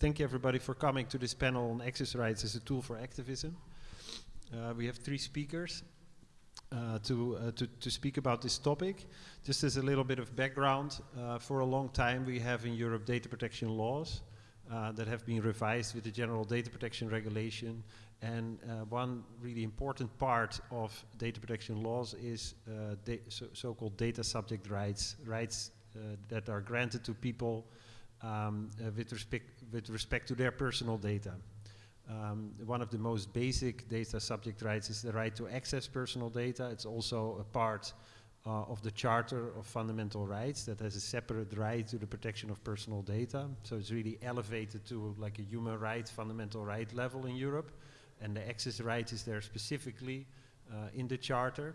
thank you everybody for coming to this panel on access rights as a tool for activism. Uh, we have three speakers uh, to, uh, to, to speak about this topic. Just as a little bit of background, uh, for a long time we have in Europe data protection laws uh, that have been revised with the General Data Protection Regulation. And uh, one really important part of data protection laws is so-called so data subject rights, rights that are granted to people um, with, respect, with respect to their personal data. Um, one of the most basic data subject rights is the right to access personal data. It's also a part uh, of the Charter of Fundamental Rights that has a separate right to the protection of personal data. So it's really elevated to like a human right, fundamental right level in Europe. And the access right is there specifically uh, in the Charter.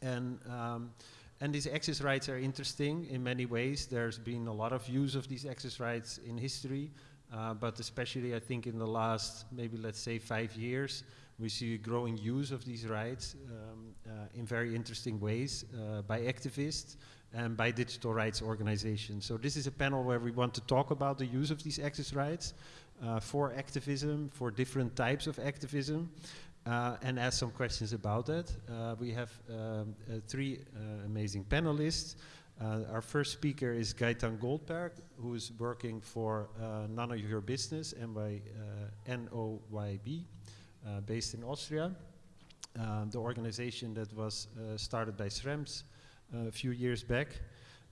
And, um, and these access rights are interesting in many ways. There's been a lot of use of these access rights in history. Uh, but especially I think in the last maybe let's say five years we see growing use of these rights um, uh, in very interesting ways uh, by activists and by digital rights organizations. So this is a panel where we want to talk about the use of these access rights uh, for activism, for different types of activism, uh, and ask some questions about that. Uh, we have um, three amazing panelists. Uh, our first speaker is Gaetan Goldberg, who is working for uh, None of Your Business, NY, uh, NOYB, uh, based in Austria. Uh, the organization that was uh, started by Schrems a few years back.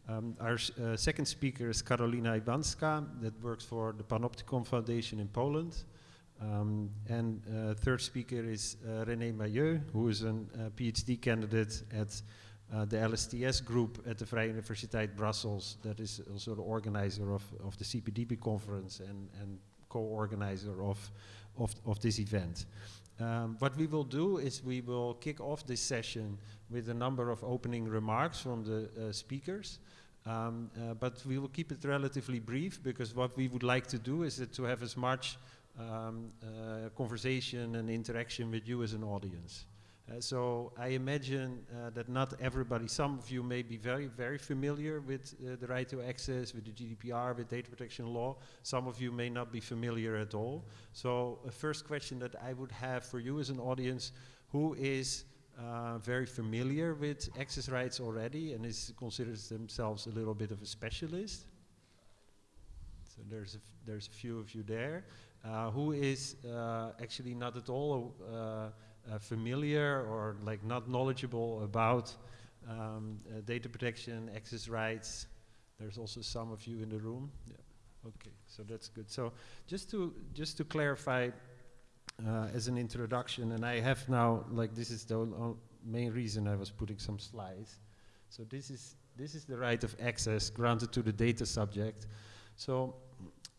Um, our second speaker is Karolina Iwanska, that works for the Panoptykon Foundation in Poland. Um, and third speaker is René Mahieu, who is a PhD candidate at uh, the LSTS group at the Vrije Universiteit Brussels, that is also the organizer of, of the CPDP conference and, and co-organizer of, of, of this event. Um, what we will do is we will kick off this session with a number of opening remarks from the uh, speakers. Um, uh, but we will keep it relatively brief because what we would like to do is to have as much um, uh, conversation and interaction with you as an audience. Uh, so I imagine uh, that not everybody, some of you may be very, very familiar with uh, the right to access, with the GDPR, with data protection law. Some of you may not be familiar at all. So a first question that I would have for you as an audience, who is uh, very familiar with access rights already and is considers themselves a little bit of a specialist? So there's a, there's a few of you there. Uh, who is uh, actually not at all uh, familiar or like not knowledgeable about um, data protection, access rights. There's also some of you in the room. Yeah. Okay, so that's good. So just to just to clarify, uh, as an introduction, and I have now like this is the main reason I was putting some slides. So this is this is the right of access granted to the data subject. So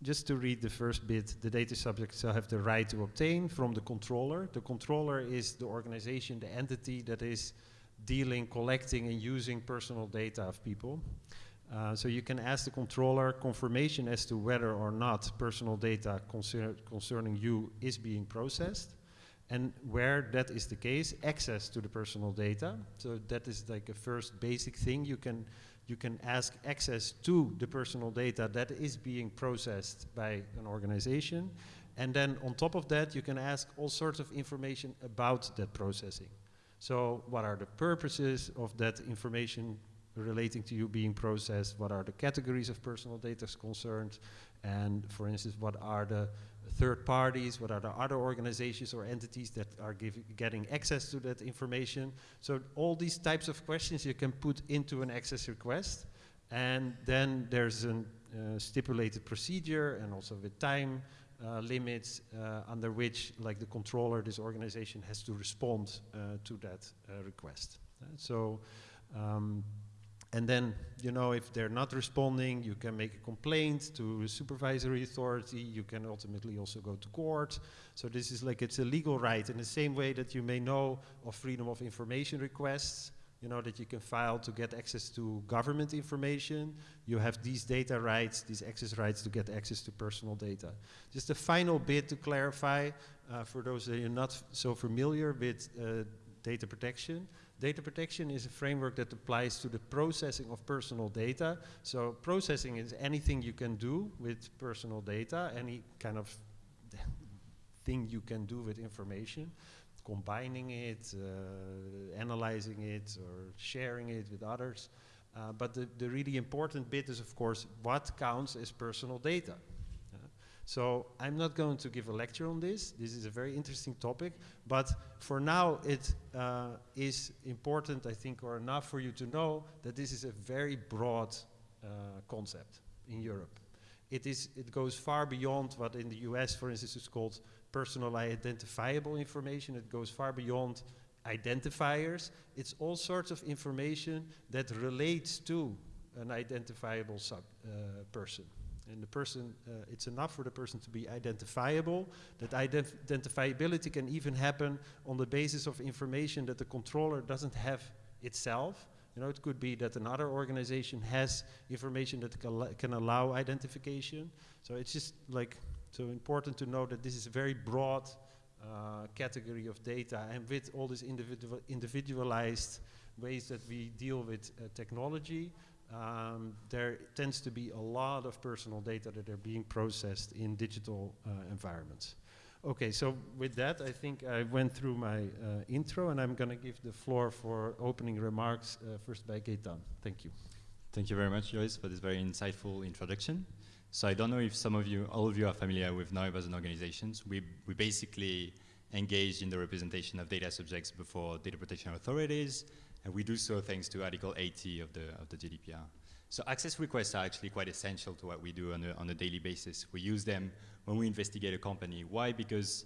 just to read the first bit, the data subject shall have the right to obtain from the controller. The controller is the organization, the entity that is dealing, collecting, and using personal data of people. Uh, so you can ask the controller confirmation as to whether or not personal data concer concerning you is being processed. And where that is the case, access to the personal data. So that is like a first basic thing you can you can ask access to the personal data that is being processed by an organization. And then on top of that, you can ask all sorts of information about that processing. So what are the purposes of that information relating to you being processed? What are the categories of personal data concerned? And for instance, what are the third parties, what are the other organizations or entities that are getting access to that information. So all these types of questions you can put into an access request and then there's a uh, stipulated procedure and also with time uh, limits uh, under which like the controller, this organization has to respond uh, to that uh, request. so um, and then, you know, if they're not responding, you can make a complaint to the supervisory authority. You can ultimately also go to court. So this is like, it's a legal right in the same way that you may know of freedom of information requests, you know, that you can file to get access to government information. You have these data rights, these access rights to get access to personal data. Just a final bit to clarify uh, for those that are not so familiar with uh, data protection Data protection is a framework that applies to the processing of personal data. So processing is anything you can do with personal data, any kind of thing you can do with information, combining it, uh, analyzing it, or sharing it with others. Uh, but the, the really important bit is, of course, what counts as personal data. So I'm not going to give a lecture on this. This is a very interesting topic. But for now, it uh, is important, I think, or enough for you to know that this is a very broad uh, concept in Europe. It, is, it goes far beyond what in the US, for instance, is called personal identifiable information. It goes far beyond identifiers. It's all sorts of information that relates to an identifiable sub, uh, person. And the person, uh, it's enough for the person to be identifiable. That ident identifiability can even happen on the basis of information that the controller doesn't have itself. You know, it could be that another organization has information that can allow identification. So it's just like so important to know that this is a very broad uh, category of data, and with all these individual individualized ways that we deal with uh, technology, um, there tends to be a lot of personal data that are being processed in digital uh, environments. Okay, so with that, I think I went through my uh, intro, and I'm going to give the floor for opening remarks uh, first by Gaetan. Thank you. Thank you very much, Joris, for this very insightful introduction. So I don't know if some of you, all of you are familiar with NOYB as an organization. We, we basically engage in the representation of data subjects before data protection authorities and we do so thanks to Article 80 of the, of the GDPR. So access requests are actually quite essential to what we do on a, on a daily basis. We use them when we investigate a company. Why? Because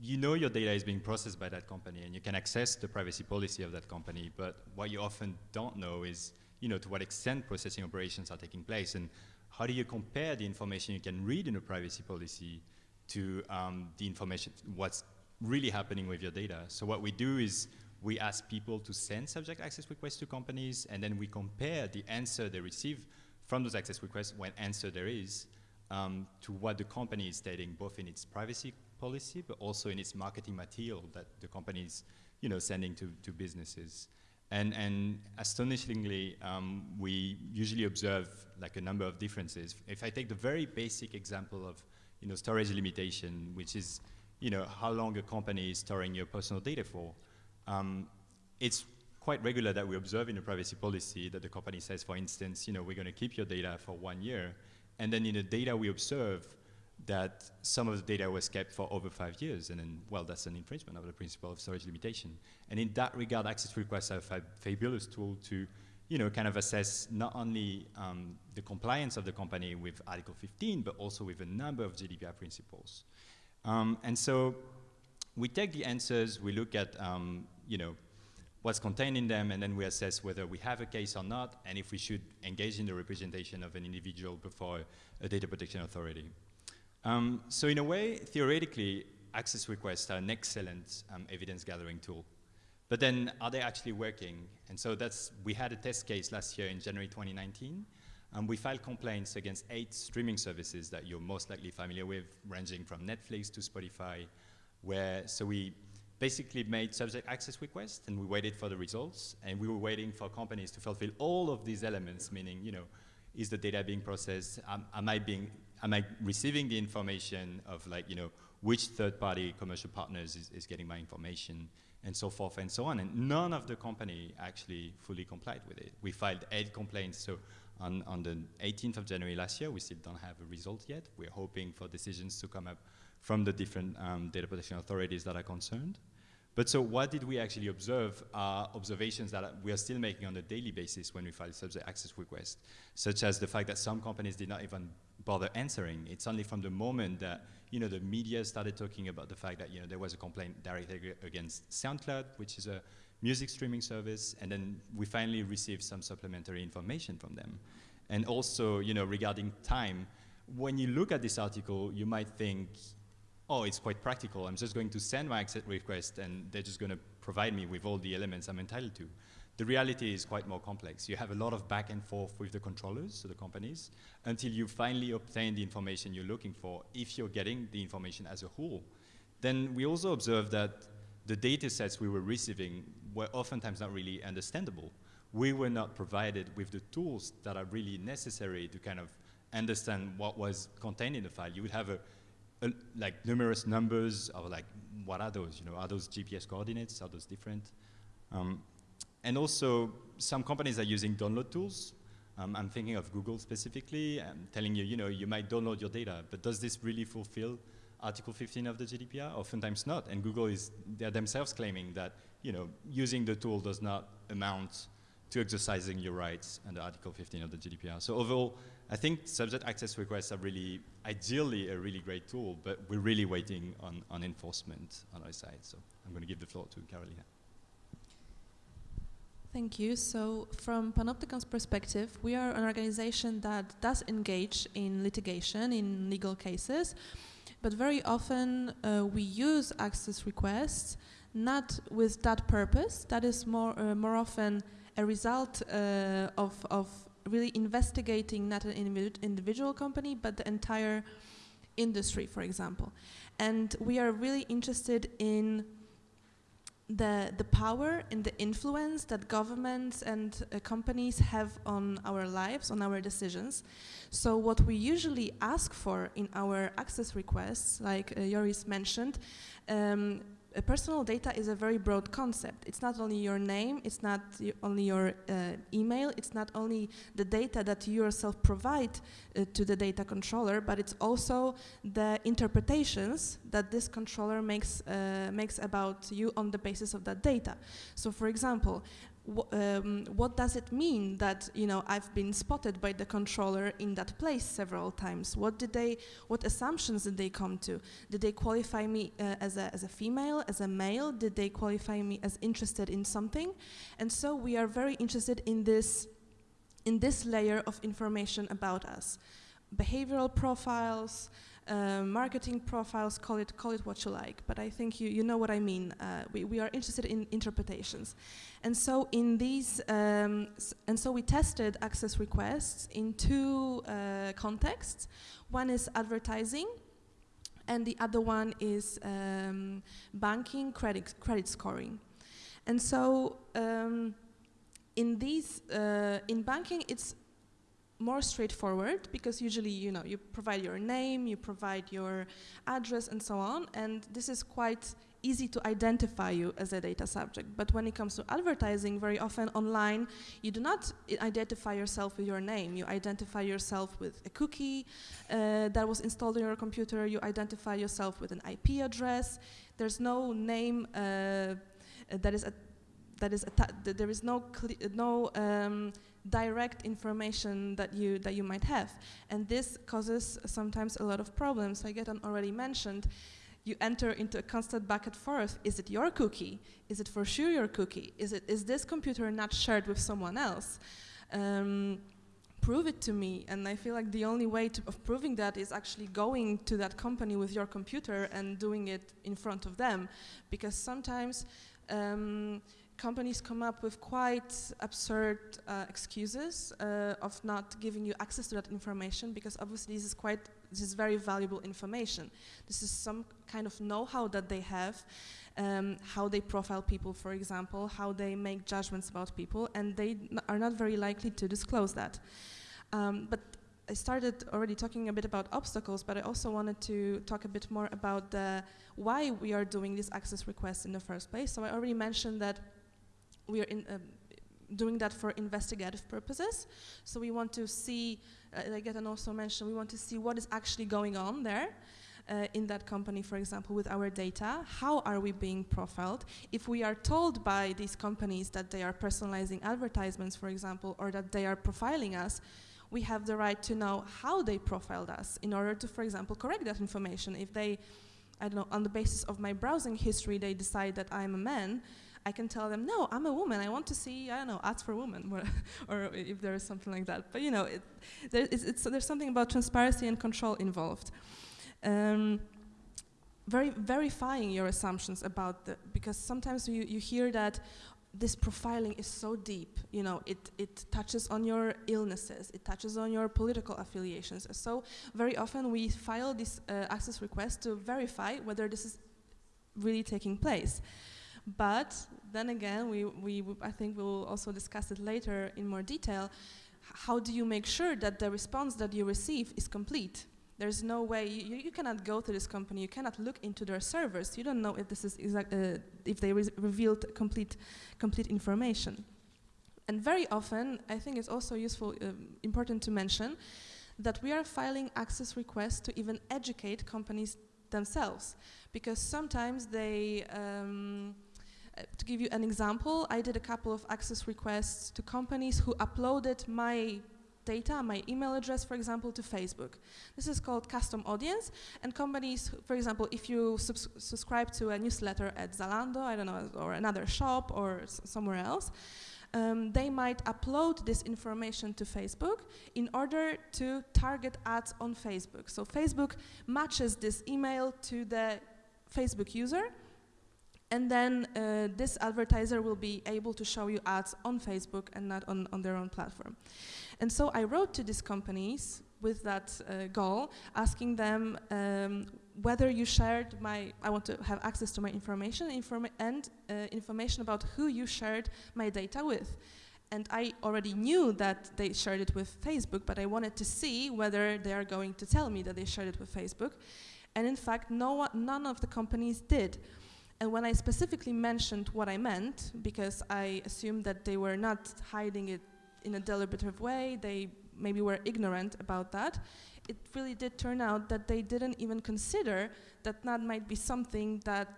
you know your data is being processed by that company and you can access the privacy policy of that company, but what you often don't know is, you know, to what extent processing operations are taking place and how do you compare the information you can read in a privacy policy to um, the information, what's really happening with your data. So what we do is we ask people to send subject access requests to companies, and then we compare the answer they receive from those access requests, when answer there is, um, to what the company is stating, both in its privacy policy, but also in its marketing material that the company is you know, sending to, to businesses. And, and astonishingly, um, we usually observe like a number of differences. If I take the very basic example of you know, storage limitation, which is you know, how long a company is storing your personal data for, um, it's quite regular that we observe in a privacy policy that the company says, for instance, you know, we're going to keep your data for one year, and then in the data we observe that some of the data was kept for over five years, and then, well, that's an infringement of the principle of storage limitation. And in that regard, access requests are a fabulous tool to, you know, kind of assess not only um, the compliance of the company with Article 15, but also with a number of GDPR principles. Um, and so we take the answers, we look at um, you know, what's contained in them, and then we assess whether we have a case or not, and if we should engage in the representation of an individual before a data protection authority. Um, so in a way, theoretically, access requests are an excellent um, evidence gathering tool. But then, are they actually working? And so that's, we had a test case last year in January 2019, and we filed complaints against eight streaming services that you're most likely familiar with, ranging from Netflix to Spotify, where, so we basically made subject access requests and we waited for the results and we were waiting for companies to fulfill all of these elements, meaning, you know, is the data being processed? Am, am I being, am I receiving the information of like, you know, which third-party commercial partners is, is getting my information and so forth and so on. And none of the company actually fully complied with it. We filed eight complaints. So on, on the 18th of January last year, we still don't have a result yet. We're hoping for decisions to come up from the different um, data protection authorities that are concerned. But so what did we actually observe are observations that we are still making on a daily basis when we file subject access requests, such as the fact that some companies did not even bother answering. It's only from the moment that you know, the media started talking about the fact that you know, there was a complaint directed against SoundCloud, which is a music streaming service, and then we finally received some supplementary information from them. And also, you know, regarding time, when you look at this article, you might think, oh, it's quite practical. I'm just going to send my access request and they're just going to provide me with all the elements I'm entitled to. The reality is quite more complex. You have a lot of back and forth with the controllers, so the companies, until you finally obtain the information you're looking for, if you're getting the information as a whole. Then we also observed that the data sets we were receiving were oftentimes not really understandable. We were not provided with the tools that are really necessary to kind of understand what was contained in the file. You would have a, a, like numerous numbers of like, what are those? You know, are those GPS coordinates? Are those different? Um, and also, some companies are using download tools. Um, I'm thinking of Google specifically, um, telling you, you know, you might download your data, but does this really fulfill Article 15 of the GDPR? Oftentimes not, and Google is, they're themselves claiming that, you know, using the tool does not amount to exercising your rights under Article 15 of the GDPR. So overall, I think subject access requests are really, ideally a really great tool, but we're really waiting on, on enforcement on our side. So I'm going to give the floor to Karolina. Thank you. So from Panoptykon's perspective, we are an organization that does engage in litigation, in legal cases, but very often uh, we use access requests not with that purpose. That is more, uh, more often a result uh, of, of really investigating not an individual company, but the entire industry, for example. And we are really interested in the, the power and the influence that governments and uh, companies have on our lives, on our decisions. So what we usually ask for in our access requests, like uh, Joris mentioned, um, uh, personal data is a very broad concept. It's not only your name, it's not only your uh, email, it's not only the data that you yourself provide uh, to the data controller, but it's also the interpretations that this controller makes, uh, makes about you on the basis of that data. So for example, um, what does it mean that you know I've been spotted by the controller in that place several times? What did they, what assumptions did they come to? Did they qualify me uh, as a as a female, as a male? Did they qualify me as interested in something? And so we are very interested in this, in this layer of information about us, behavioral profiles uh, marketing profiles, call it, call it what you like, but I think you, you know what I mean. Uh, we, we are interested in interpretations. And so in these, um, and so we tested access requests in two uh, contexts. One is advertising, and the other one is um, banking, credit, credit scoring. And so um, in these, uh, in banking, it's more straightforward because usually you know you provide your name you provide your address and so on and this is quite easy to identify you as a data subject. But when it comes to advertising very often online you do not identify yourself with your name. You identify yourself with a cookie uh, that was installed on your computer. You identify yourself with an IP address. There's no name uh, that is that is there is no no um, direct information that you that you might have. And this causes sometimes a lot of problems. Like Gaetan already mentioned you enter into a constant back and forth. Is it your cookie? Is it for sure your cookie? Is it is this computer not shared with someone else? Um, prove it to me. And I feel like the only way of proving that is actually going to that company with your computer and doing it in front of them. Because sometimes um, companies come up with quite absurd uh, excuses uh, of not giving you access to that information because obviously this is quite this is very valuable information. This is some kind of know-how that they have, um, how they profile people, for example, how they make judgments about people, and they are not very likely to disclose that. Um, but I started already talking a bit about obstacles, but I also wanted to talk a bit more about the why we are doing these access requests in the first place. So I already mentioned that we are in, um, doing that for investigative purposes. So we want to see, uh, like Gaetan also mentioned, we want to see what is actually going on there. Uh, in that company, for example, with our data, how are we being profiled? If we are told by these companies that they are personalizing advertisements, for example, or that they are profiling us, we have the right to know how they profiled us in order to, for example, correct that information. If they, I don't know, on the basis of my browsing history, they decide that I'm a man, I can tell them, no, I'm a woman. I want to see, I don't know, ads for women, or if there is something like that. But you know, it, there is, there's something about transparency and control involved. Um, very verifying your assumptions about the, because sometimes you, you hear that this profiling is so deep, you know, it, it touches on your illnesses, it touches on your political affiliations. So very often we file this uh, access request to verify whether this is really taking place. But then again, we, we, I think we will also discuss it later in more detail. How do you make sure that the response that you receive is complete? There's no way you, you cannot go to this company. You cannot look into their servers. You don't know if this is exact, uh, if they re revealed complete, complete information. And very often, I think it's also useful, uh, important to mention that we are filing access requests to even educate companies themselves, because sometimes they. Um, to give you an example, I did a couple of access requests to companies who uploaded my data, my email address, for example, to Facebook. This is called custom audience, and companies, for example, if you subs subscribe to a newsletter at Zalando, I don't know, or another shop or somewhere else, um, they might upload this information to Facebook in order to target ads on Facebook. So Facebook matches this email to the Facebook user, and then uh, this advertiser will be able to show you ads on Facebook and not on, on their own platform. And so I wrote to these companies with that uh, goal, asking them um, whether you shared my, I want to have access to my information informa and uh, information about who you shared my data with. And I already knew that they shared it with Facebook, but I wanted to see whether they are going to tell me that they shared it with Facebook. And in fact, no none of the companies did. And when I specifically mentioned what I meant, because I assumed that they were not hiding it in a deliberative way, they maybe were ignorant about that, it really did turn out that they didn't even consider that that might be something that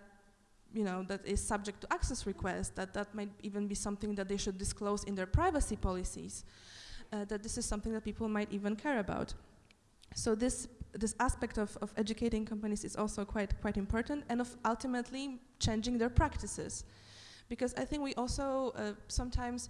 you know, that is subject to access requests, that that might even be something that they should disclose in their privacy policies, uh, that this is something that people might even care about. So this this aspect of, of educating companies is also quite quite important, and of ultimately changing their practices, because I think we also uh, sometimes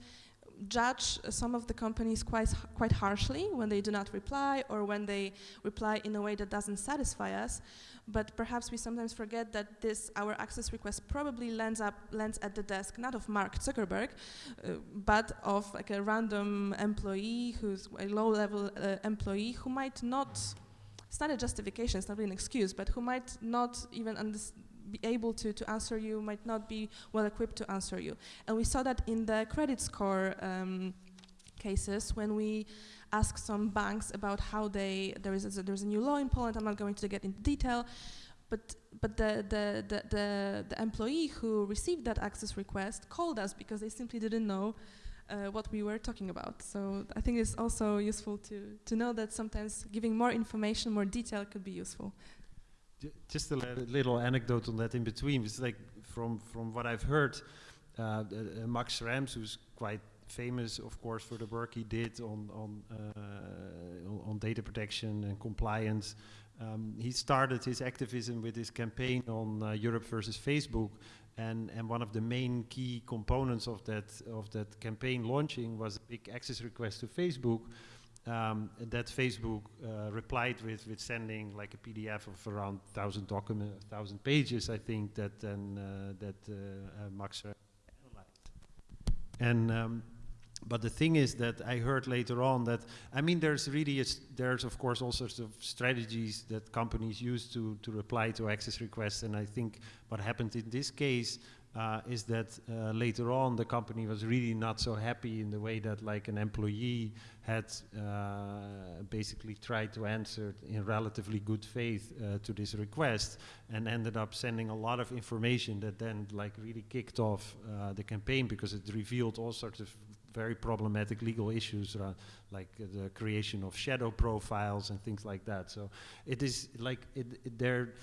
judge some of the companies quite quite harshly when they do not reply or when they reply in a way that doesn't satisfy us. But perhaps we sometimes forget that this our access request probably lands up lands at the desk not of Mark Zuckerberg, uh, but of like a random employee who's a low-level uh, employee who might not it's not a justification, it's not really an excuse, but who might not even be able to, to answer you, might not be well equipped to answer you. And we saw that in the credit score um, cases when we asked some banks about how they, there is a, there's a new law in Poland, I'm not going to get into detail, but but the, the, the, the, the employee who received that access request called us because they simply didn't know uh, what we were talking about. So I think it's also useful to, to know that sometimes giving more information, more detail could be useful. J just a little anecdote on that in between. It's like from, from what I've heard, uh, uh, Max Schrems, who's quite famous, of course, for the work he did on, on, uh, on data protection and compliance. Um, he started his activism with his campaign on uh, Europe versus Facebook, and, and one of the main key components of that, of that campaign launching was a big access request to Facebook um, that Facebook uh, replied with, with sending like a PDF of around 1,000 document, 1,000 pages, I think, that uh, that uh, uh Max analyzed. And um, but the thing is that I heard later on that I mean there's really a, there's of course all sorts of strategies that companies use to to reply to access requests. And I think what happened in this case uh, is that uh, later on the company was really not so happy in the way that like an employee had uh, basically tried to answer in relatively good faith uh, to this request and ended up sending a lot of information that then like really kicked off uh, the campaign because it revealed all sorts of very problematic legal issues around like uh, the creation of shadow profiles and things like that. So it is like it, it there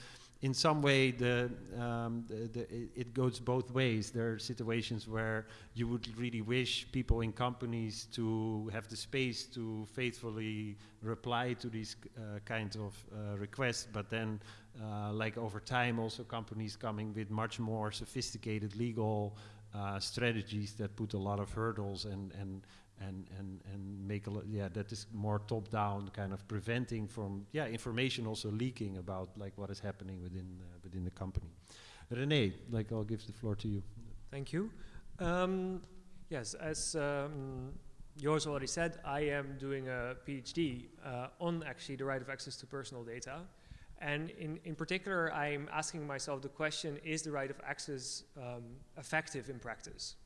in some way the, um, the, the it, it, goes both ways. There are situations where you would really wish people in companies to have the space to faithfully reply to these uh, kinds of uh, requests, but then uh, like over time also companies coming with much more sophisticated legal uh, strategies that put a lot of hurdles and, and, and, and, and make a lot, yeah, that is more top down kind of preventing from, yeah, information also leaking about like what is happening within, uh, within the company. René, like I'll give the floor to you. Thank you. Um, yes, as um, Joris already said, I am doing a PhD uh, on actually the right of access to personal data. And in, in particular, I'm asking myself the question, is the right of access um, effective in practice?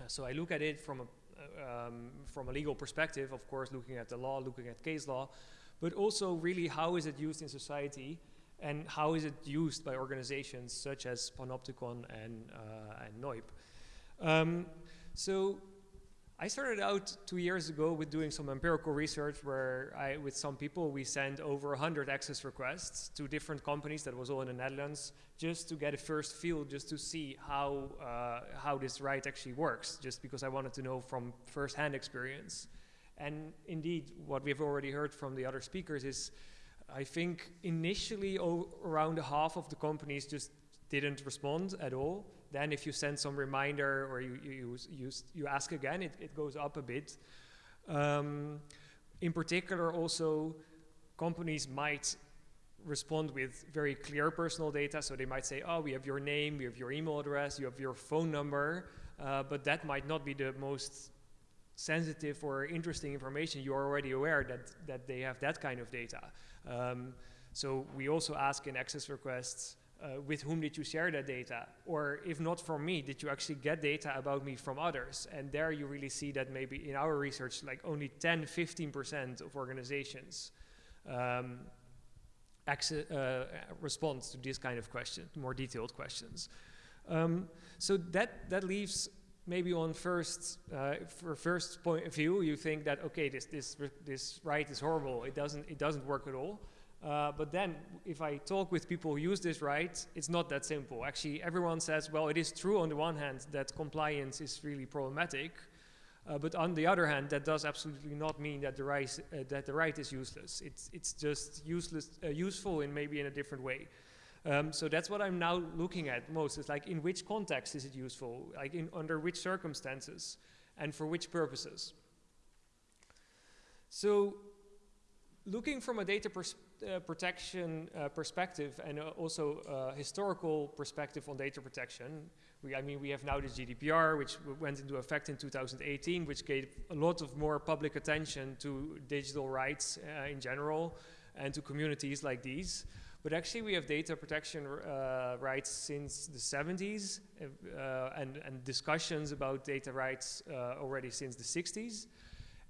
Uh, so I look at it from a, uh, um, from a legal perspective, of course, looking at the law, looking at case law, but also really how is it used in society and how is it used by organizations such as Panoptykon and, uh, and NOYB. Um, so I started out two years ago with doing some empirical research where I, with some people, we sent over 100 access requests to different companies that was all in the Netherlands just to get a first feel, just to see how, uh, how this right actually works, just because I wanted to know from first-hand experience. And indeed, what we've already heard from the other speakers is, I think initially around half of the companies just didn't respond at all. Then if you send some reminder or you, you, you, you ask again, it, it goes up a bit. Um, in particular, also, companies might respond with very clear personal data. So they might say, oh, we have your name, we have your email address, you have your phone number, uh, but that might not be the most sensitive or interesting information. You're already aware that, that they have that kind of data. Um, so we also ask in access requests, uh, with whom did you share that data? Or if not from me, did you actually get data about me from others? And there you really see that maybe in our research, like only 10, 15% of organizations um, uh, respond to this kind of question, more detailed questions. Um, so that, that leaves maybe on first, uh, for first point of view, you think that, okay, this, this, this right is horrible. It doesn't, it doesn't work at all. Uh, but then, if I talk with people who use this right, it's not that simple. Actually, everyone says, well, it is true on the one hand that compliance is really problematic, uh, but on the other hand, that does absolutely not mean that the right, uh, that the right is useless. It's, it's just useless, uh, useful in maybe in a different way. Um, so that's what I'm now looking at most. Is like in which context is it useful? Like in under which circumstances, and for which purposes. So, looking from a data perspective uh, protection uh, perspective and uh, also uh, historical perspective on data protection, we, I mean, we have now the GDPR, which went into effect in 2018, which gave a lot of more public attention to digital rights uh, in general and to communities like these. But actually, we have data protection uh, rights since the 70s and, and, discussions about data rights already since the 60s.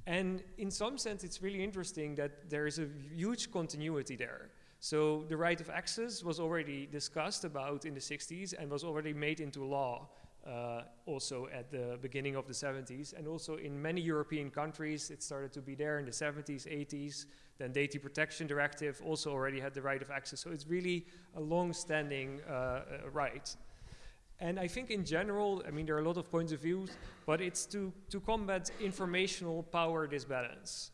And in some sense, it's really interesting that there is a huge continuity there. So the right of access was already discussed about in the 60s and was already made into law uh, also at the beginning of the 70s. And also in many European countries, it started to be there in the 70s, 80s. Then Data Protection Directive also already had the right of access. So it's really a long-standing uh, uh right. And I think in general, I mean, there are a lot of points of views, but it's to, to combat informational power disbalance.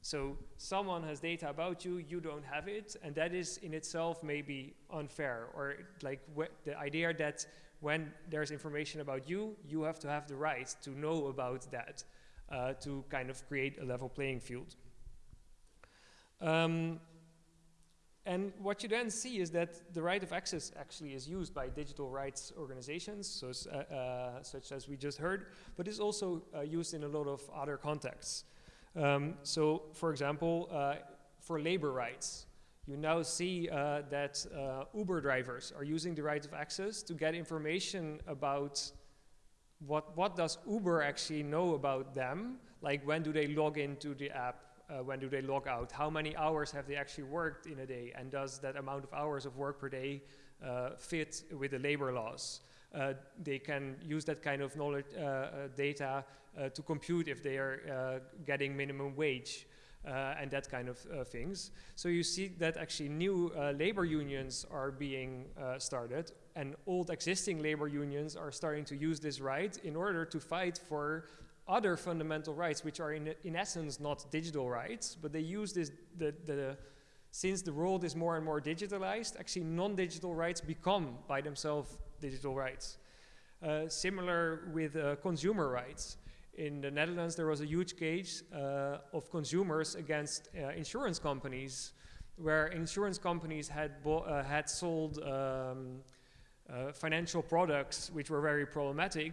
So someone has data about you, you don't have it, and that is in itself maybe unfair, or like the idea that when there's information about you, you have to have the right to know about that uh, to kind of create a level playing field. Um, and what you then see is that the right of access actually is used by digital rights organizations, so, uh, uh, such as we just heard, but is also uh, used in a lot of other contexts. Um, so, for example, uh, for labor rights, you now see uh, that uh, Uber drivers are using the right of access to get information about what, what does Uber actually know about them, like when do they log into the app, uh, when do they log out? How many hours have they actually worked in a day? And does that amount of hours of work per day uh, fit with the labor laws? Uh, they can use that kind of knowledge uh, uh, data uh, to compute if they are getting minimum wage. and that kind of things. So you see that actually new labor unions are being started, and old existing labor unions are starting to use this right in order to fight for other fundamental rights, which are in, in essence not digital rights, but they use this, the, the, since the world is more and more digitalized, actually non-digital rights become by themselves digital rights. Uh, similar with uh, consumer rights. In the Netherlands, there was a huge case uh, of consumers against uh, insurance companies, where insurance companies had, uh, had sold um, uh, financial products which were very problematic,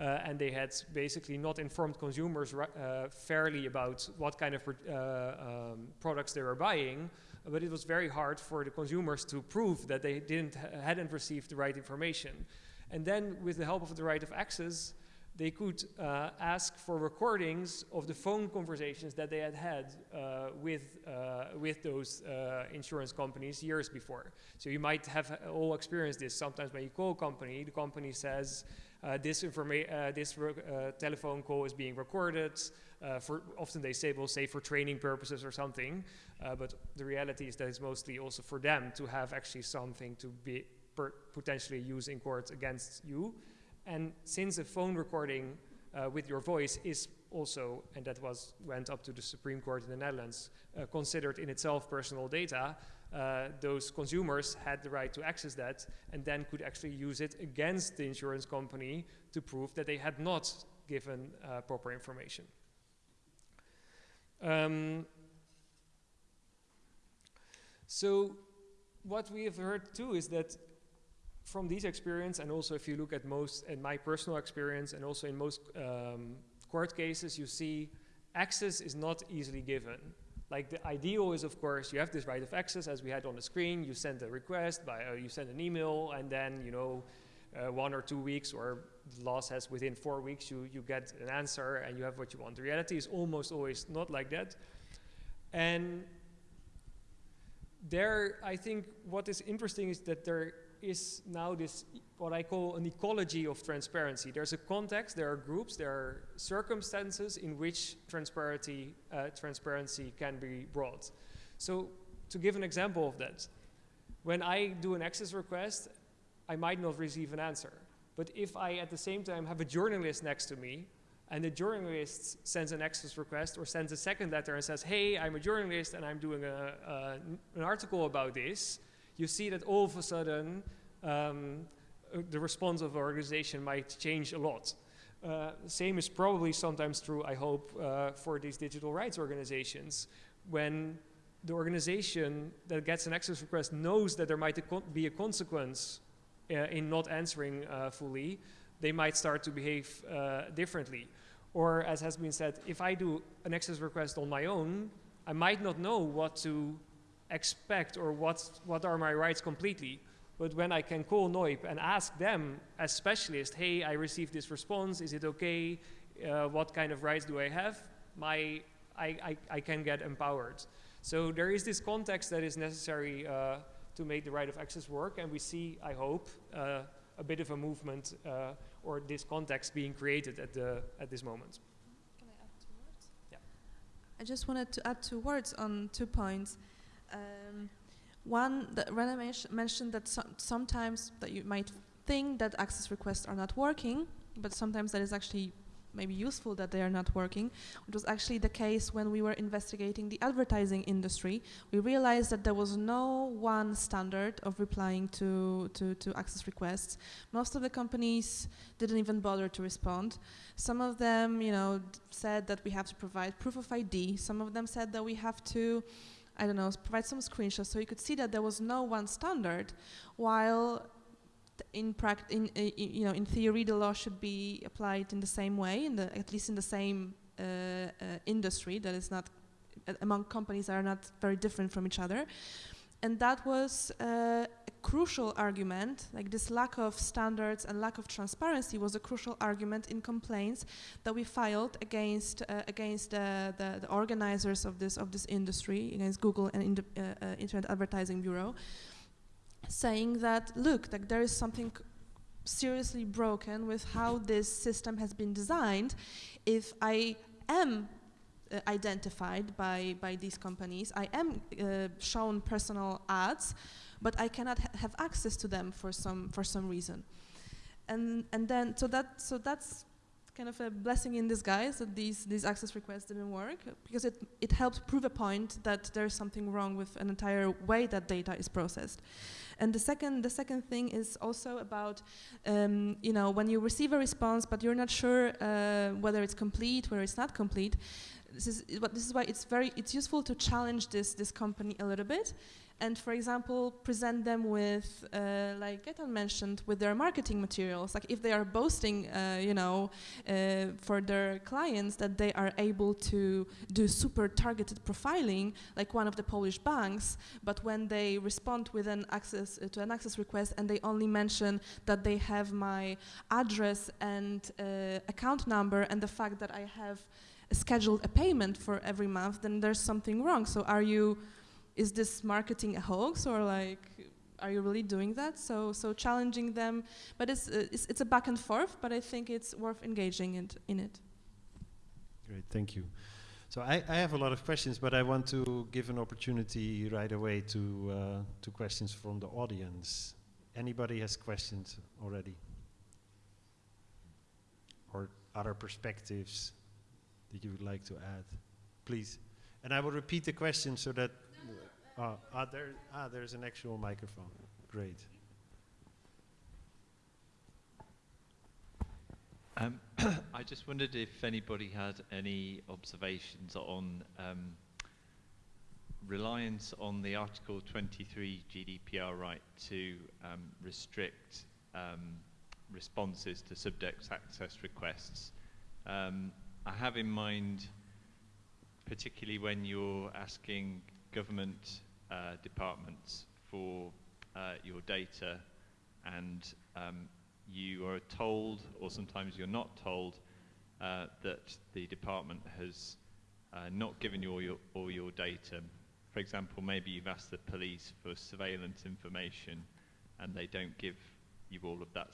uh, and they had basically not informed consumers uh, fairly about what kind of uh, um, products they were buying. But it was very hard for the consumers to prove that they didn't hadn't received the right information. And then, with the help of the right of access, they could uh, ask for recordings of the phone conversations that they had had uh, with, uh, with those uh, insurance companies years before. So you might have all experienced this. Sometimes when you call a company, the company says, uh, this, uh, this telephone call is being recorded. for often they say, will say for training purposes or something. but the reality is that it's mostly also for them to have actually something to be potentially use in court against you. And since a phone recording uh, with your voice is also, and that was went up to the Supreme Court in the Netherlands, uh, considered in itself personal data, uh, those consumers had the right to access that and then could actually use it against the insurance company to prove that they had not given uh, proper information. Um, so what we have heard too is that from this experience, and also if you look at most, in my personal experience, and also in most um, court cases, you see access is not easily given. Like the ideal is, of course, you have this right of access, as we had on the screen. You send a request by, uh, you send an email, and then you know, uh, one or two weeks, or the law says within four weeks, you you get an answer and you have what you want. The reality is almost always not like that, and there, I think what is interesting is that there is now this, what I call an ecology of transparency. There's a context, there are groups, there are circumstances in which transparency, uh, transparency can be brought. So to give an example of that, when I do an access request, I might not receive an answer. But if I at the same time have a journalist next to me and the journalist sends an access request or sends a second letter and says, hey, I'm a journalist and I'm doing a, a, an article about this, you see that all of a sudden um, uh, the response of the organization might change a lot. Uh, same is probably sometimes true, I hope, uh, for these digital rights organizations. When the organization that gets an access request knows that there might be a consequence uh, in not answering uh, fully, they might start to behave uh, differently. Or as has been said, if I do an access request on my own, I might not know what to expect or what, what are my rights completely. But when I can call NOYB and ask them as specialists, hey, I received this response, is it okay? Uh, what kind of rights do I have? My, I, I, I, can get empowered. So there is this context that is necessary uh, to make the right of access work, and we see, I hope, uh, a bit of a movement uh, or this context being created at, the, at this moment. Can I add two words? Yeah. I just wanted to add two words on two points. Um, one, that Rene mentioned that so sometimes that you might think that access requests are not working, but sometimes that is actually maybe useful that they are not working, which was actually the case when we were investigating the advertising industry. We realized that there was no one standard of replying to, to, to access requests. Most of the companies didn't even bother to respond. Some of them, you know, said that we have to provide proof of ID. Some of them said that we have to I don't know, provide some screenshots so you could see that there was no one standard, while in, in, in, you know, in theory the law should be applied in the same way, in the, at least in the same uh, uh, industry that is not, uh, among companies that are not very different from each other. And that was uh, crucial argument, like this lack of standards and lack of transparency was a crucial argument in complaints that we filed against uh, against uh, the, the, organizers of this of this industry, against Google and uh, uh, Internet Advertising Bureau, saying that look, like there is something seriously broken with how this system has been designed. If I am uh, identified by, by these companies. I am uh, shown personal ads, but I cannot ha have access to them for some for some reason. And and then so that so that's kind of a blessing in disguise that these these access requests didn't work because it it helped prove a point that there's something wrong with an entire way that data is processed. And the second the second thing is also about um, you know when you receive a response but you're not sure uh, whether it's complete whether it's not complete this is this is why it's very it's useful to challenge this this company a little bit and for example present them with uh, like Gaetan mentioned with their marketing materials. Like if they are boasting uh, you know uh, for their clients that they are able to do super targeted profiling like one of the Polish banks but when they respond with an access uh, to an access request and they only mention that they have my address and uh, account number and the fact that I have scheduled a payment for every month then there's something wrong. So are you is this marketing a hoax or like are you really doing that so so challenging them but it's uh, it's, it's a back and forth but i think it's worth engaging in, in it Great, thank you. So I, I have a lot of questions, but I want to give an opportunity right away to uh, to questions from the audience. Anybody has questions already? Or other perspectives that you would like to add? Please. And I will repeat the question so that uh, ah, there, ah, there's an actual microphone. Great. Um, I just wondered if anybody had any observations on um, reliance on the Article 23 GDPR right to um, restrict um, responses to subject access requests. Um, I have in mind, particularly when you're asking government uh, departments for uh, your data and um, you are told, or sometimes you're not told, uh, that the department has uh, not given you all your, all your data. For example, maybe you've asked the police for surveillance information and they don't give you all of that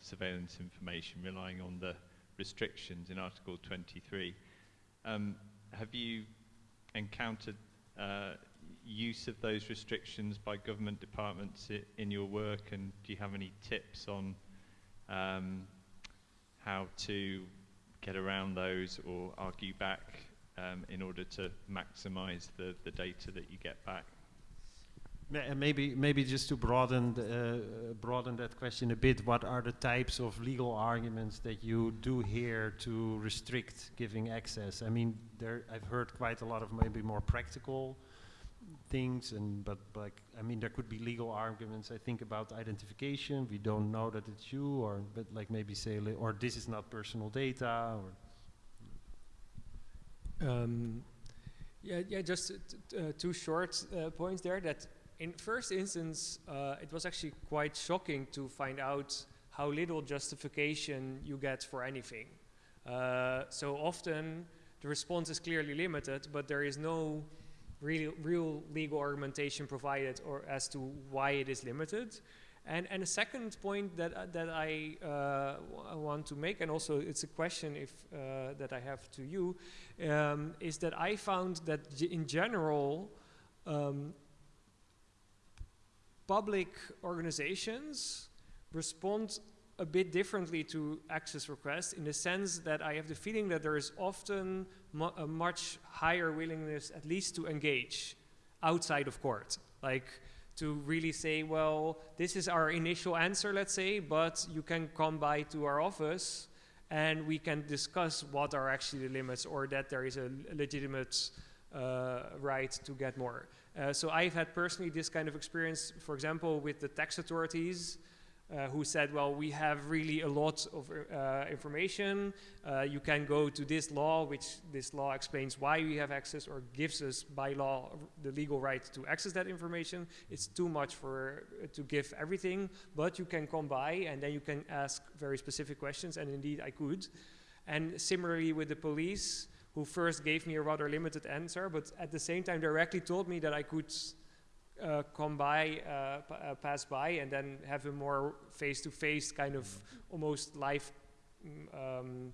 surveillance information, relying on the restrictions in Article 23. Um, have you encountered uh, use of those restrictions by government departments in your work and do you have any tips on um, how to get around those or argue back um, in order to maximize the, the data that you get back? Maybe, maybe just to broaden uh, broaden that question a bit. What are the types of legal arguments that you do hear to restrict giving access? I mean, there I've heard quite a lot of maybe more practical things and but like I mean there could be legal arguments I think about identification. We don't know that it's you or but like maybe say or this is not personal data or. Um, yeah yeah just uh, two short uh, points there that in first instance uh, it was actually quite shocking to find out how little justification you get for anything. Uh, so often the response is clearly limited but there is no real, real legal argumentation provided or as to why it is limited. And, and a second point that, uh, that I uh, want to make, and also it's a question if, uh, that I have to you, um, is that I found that in general, um, public organizations respond a bit differently to access requests in the sense that I have the feeling that there is often a much higher willingness at least to engage outside of court. Like to really say, well, this is our initial answer, let's say, but you can come by to our office and we can discuss what are actually the limits or that there is a legitimate uh, right to get more. Uh, so I've had personally this kind of experience, for example, with the tax authorities, uh, who said, well, we have really a lot of uh, information. Uh, you can go to this law, which this law explains why we have access or gives us by law the legal right to access that information. It's too much for uh, to give everything, but you can come by and then you can ask very specific questions, and indeed I could. And similarly with the police, who first gave me a rather limited answer, but at the same time directly told me that I could uh, come by, uh, uh, pass by, and then have a more face-to-face kind of almost live mm, um,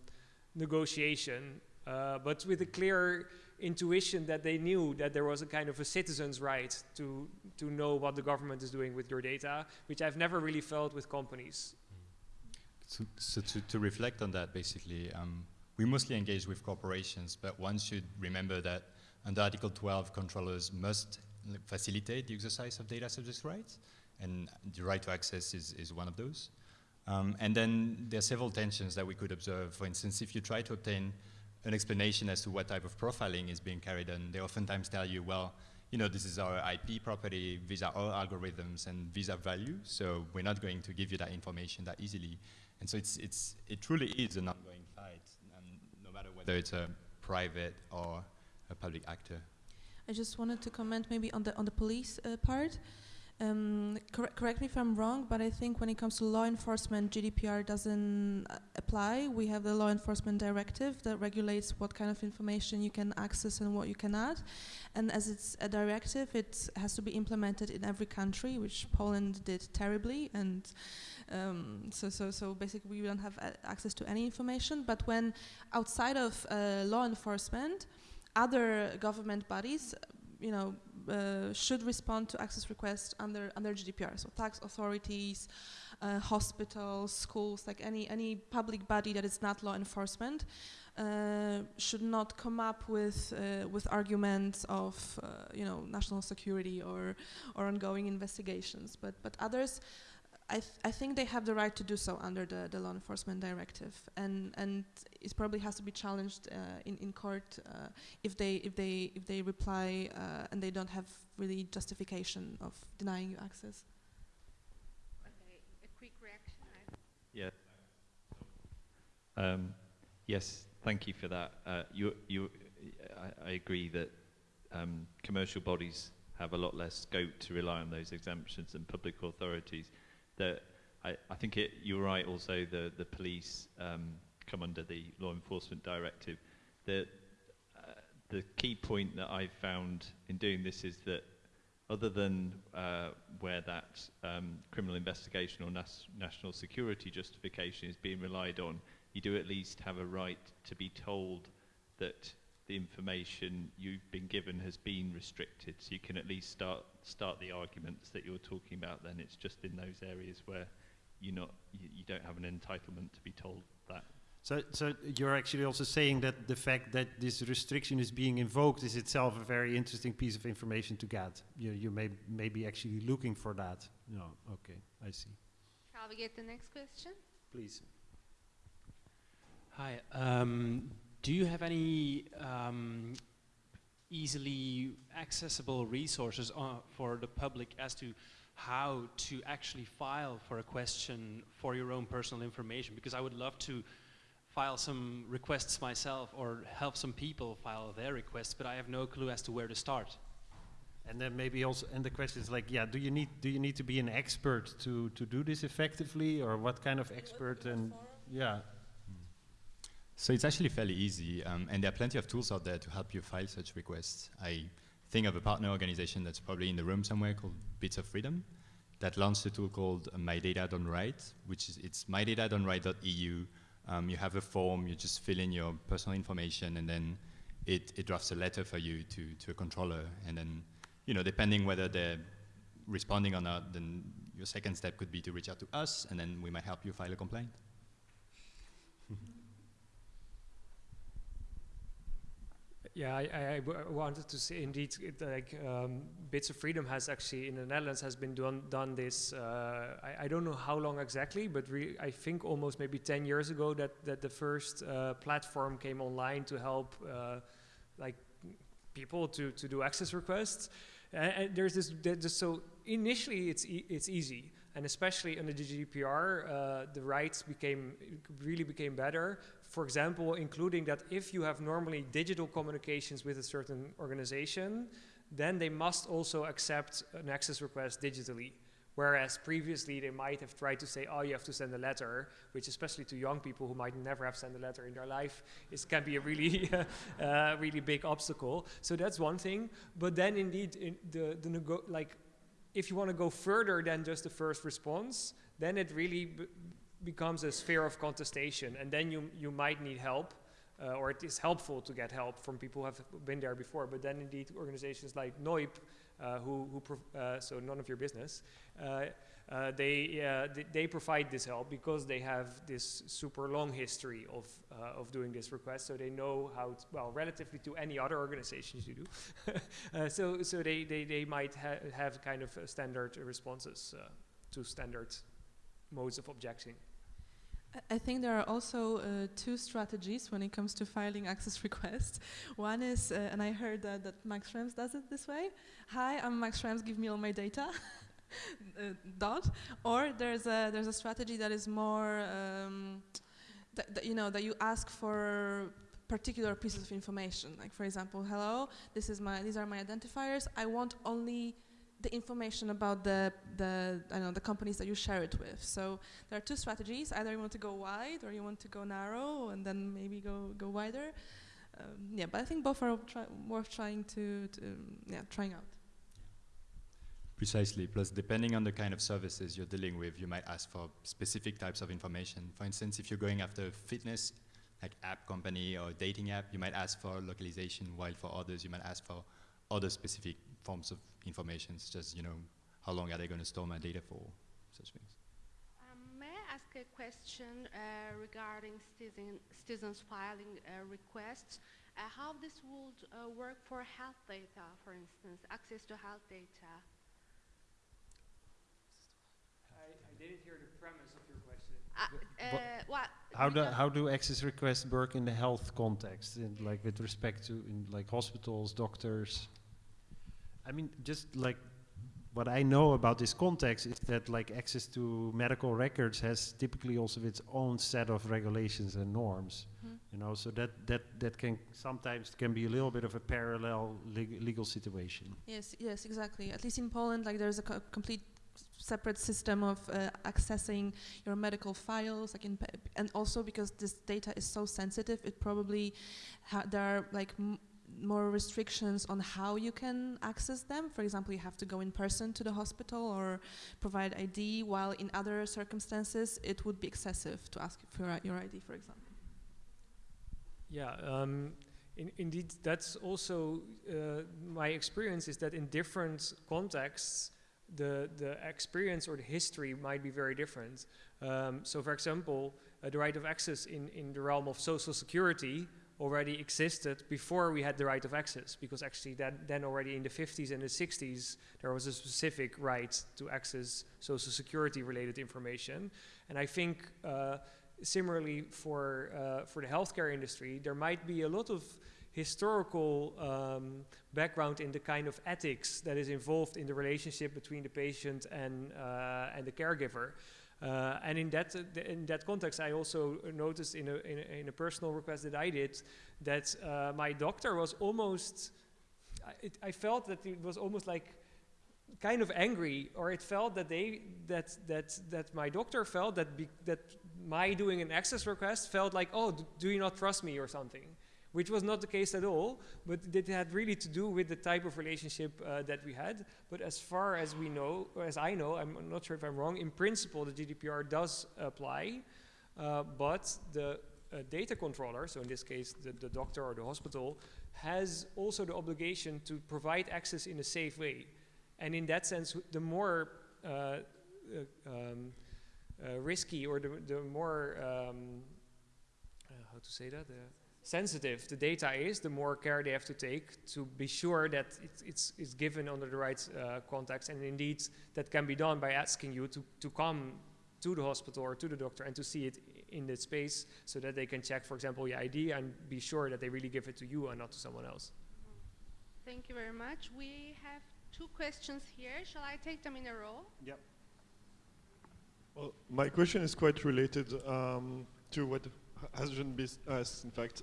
negotiation, uh, but with a clear intuition that they knew that there was a kind of a citizen's right to to know what the government is doing with your data, which I've never really felt with companies. So, so to, to reflect on that, basically, um, we mostly engage with corporations, but one should remember that under Article 12, controllers must facilitate the exercise of data subject rights, and the right to access is, is one of those. Um, and then there are several tensions that we could observe. For instance, if you try to obtain an explanation as to what type of profiling is being carried on. They oftentimes tell you, well, you know, this is our IP property, these are our algorithms, and these are values, so we're not going to give you that information that easily. And so it's, it's, it truly is an ongoing fight, and no matter whether it's a private or a public actor. I just wanted to comment maybe on the on the police uh, part. Um, cor correct me if I'm wrong, but I think when it comes to law enforcement, GDPR doesn't uh, apply. We have the law enforcement directive that regulates what kind of information you can access and what you cannot. And as it's a directive, it has to be implemented in every country, which Poland did terribly. And um, so, so, so basically, we don't have access to any information. But when outside of uh, law enforcement, other government bodies, you know, uh, should respond to access requests under under GDPR. So tax authorities, uh, hospitals, schools, like any any public body that is not law enforcement, uh, should not come up with uh, with arguments of uh, you know national security or or ongoing investigations. But but others. I, th I think they have the right to do so under the, the law enforcement directive, and and it probably has to be challenged uh, in in court uh, if they if they if they reply uh, and they don't have really justification of denying you access. Okay, a quick reaction. Yeah. Um, yes, thank you for that. Uh, you, you, I, I agree that um, commercial bodies have a lot less scope to rely on those exemptions than public authorities that I, I think it, you're right also the, the police um, come under the law enforcement directive. The, uh, the key point that I've found in doing this is that other than uh, where that um, criminal investigation or nas national security justification is being relied on, you do at least have a right to be told that the information you've been given has been restricted. So you can at least start start the arguments that you're talking about. Then it's just in those areas where you're not you, you don't have an entitlement to be told that. So, so you're actually also saying that the fact that this restriction is being invoked is itself a very interesting piece of information to get. You, you may, may be actually looking for that. No, okay, I see. Shall we get the next question? Please. Hi. Um, do you have any um, easily accessible resources uh, for the public as to how to actually file for a question for your own personal information? Because I would love to file some requests myself or help some people file their requests, but I have no clue as to where to start. And then maybe also, and the question is like, yeah, do you need do you need to be an expert to to do this effectively, or what kind of expert? And yeah, So it's actually fairly easy, um, and there are plenty of tools out there to help you file such requests. I think of a partner organization that's probably in the room somewhere called Bits of Freedom that launched a tool called My Data Done Right, which is it's mydata.doneright.eu. Um, you have a form, you just fill in your personal information, and then it, it drafts a letter for you to, to a controller. And then, you know, depending whether they're responding or not, then your second step could be to reach out to us, and then we might help you file a complaint. Yeah, I, wanted to say indeed, it, like um, Bits of Freedom has actually in the Netherlands has been done done this. Uh, I, I, don't know how long exactly, but I think almost maybe 10 years ago that that the first uh, platform came online to help uh, like people to to do access requests. And, and there's this, there's, so initially it's e it's easy and especially under the GDPR, uh, the rights became really became better. For example, including that if you have normally digital communications with a certain organization, then they must also accept an access request digitally. Whereas previously they might have tried to say, oh, you have to send a letter, which especially to young people who might never have sent a letter in their life, it can be a really, uh, really big obstacle. So that's one thing. But then indeed, in the, the like if you want to go further than just the first response, then it really becomes a sphere of contestation, and then you you might need help, uh, or it is helpful to get help from people who have been there before. But then indeed, organizations like NOYB, uh, who who uh, so none of your business. Uh, uh, they, uh, th they provide this help because they have this super long history of, of doing this request, so they know how, well, relatively to any other organizations you do. So so they, they, they might ha have kind of standard responses to standard modes of objecting. I- think there are also uh, two strategies when it comes to filing access requests. One is, uh, and I heard that, that Max Schrems does it this way. Hi, I'm Max Schrems, give me all my data. uh, dot. Or there's a, there's a strategy that is more, um, that, that, you know, that you ask for particular pieces of information. Like for example, hello, this is my, these are my identifiers. I want only the information about the, the, I know, the companies that you share it with. So there are two strategies. Either you want to go wide or you want to go narrow and then maybe go, go wider. Um, yeah, but I think both are try worth trying to, to um, yeah, trying out. Precisely. Plus, depending on the kind of services you're dealing with, you might ask for specific types of information. For instance, if you're going after a fitness, like app company or dating app, you might ask for localization, while for others, you might ask for other specific forms of information, such as, you know, how long are they going to store my data for, such things. Um, may I ask a question uh, regarding citizen, citizens filing uh, requests? Uh, how this would uh, work for health data, for instance, access to health data? I, I didn't hear the premise of your question. Uh, uh, what? How do, how do access requests work in the health context, in, like with respect to in like hospitals, doctors? I mean, just like what I know about this context is that like access to medical records has typically also its own set of regulations and norms. Mhm. You know, so that that that can sometimes can be a little bit of a parallel leg- legal situation. Yes, yes, exactly. At least in Poland, like there's a co- complete separate system of uh, accessing your medical files, like and also because this data is so sensitive, it probably ha- there are like m- more restrictions on how you can access them. For example, you have to go in person to the hospital or provide ID, while in other circumstances it would be excessive to ask for your- ID, for example. Yeah, um, in, indeed, that's also uh, my experience is that in different contexts, the, the experience or the history might be very different. Um, so, for example, uh, the right of access in, in the realm of social security already existed before we had the right of access, because actually, that, then already in the 50s and the 60s, there was a specific right to access social security related information. And I think uh, similarly for uh, for the healthcare industry, there might be a lot of historical um, background in the kind of ethics that is involved in the relationship between the patient and uh, and the caregiver. Uh, and in that in that context, I also noticed in a, in a in a personal request that I did that uh, my doctor was almost. I, it, I felt that it was almost like kind of angry, or it felt that they that that that my doctor felt that be, that my doing an access request felt like, oh, do you not trust me or something, which was not the case at all. But it had really to do with the type of relationship uh, that we had. But as far as we know, or as I know, I'm not sure if I'm wrong. In principle, the GDPR does apply, uh, but the uh, data controller, so in this case the, the doctor or the hospital, has also the obligation to provide access in a safe way. And in that sense, the more uh, uh, um, uh, risky or the, the more, um, uh, how to say that, sensitive the data is, the more care they have to take to be sure that it's, it's, it's given under the right uh, context. And indeed, that can be done by asking you to, to come to the hospital or to the doctor and to see it in the space so that they can check, for example, your ID and be sure that they really give it to you and not to someone else. Thank you very much. We have two questions here. Shall I take them in a row? Yep. Well, my question is quite related um, to what has been asked. In fact,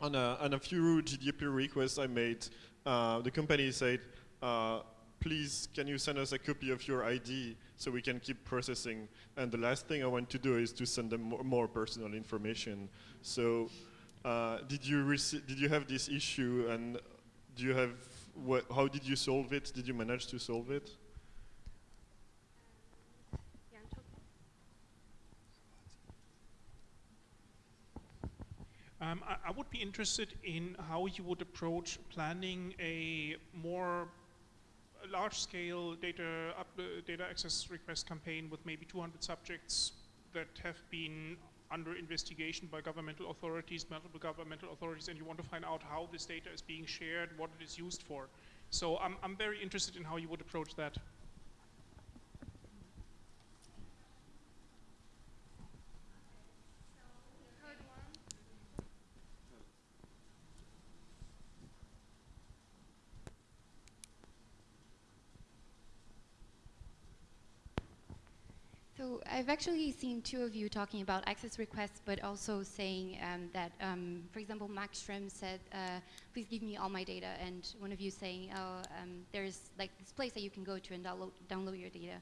on a, on a few GDPR requests I made, uh, the company said, uh, "Please, can you send us a copy of your ID so we can keep processing?" And the last thing I want to do is to send them more, more personal information. So, uh, did you did you have this issue, and do you have how did you solve it? Did you manage to solve it? Um, I, I would be interested in how you would approach planning a more large-scale data up, uh, data access request campaign with maybe 200 subjects that have been under investigation by governmental authorities, multiple governmental authorities, and you want to find out how this data is being shared, what it is used for. So I'm, I'm very interested in how you would approach that. I've actually seen two of you talking about access requests, but also saying um, that, um, for example, Max Schrems said, uh, please give me all my data, and one of you saying, oh, um, there's like this place that you can go to and download, download your data.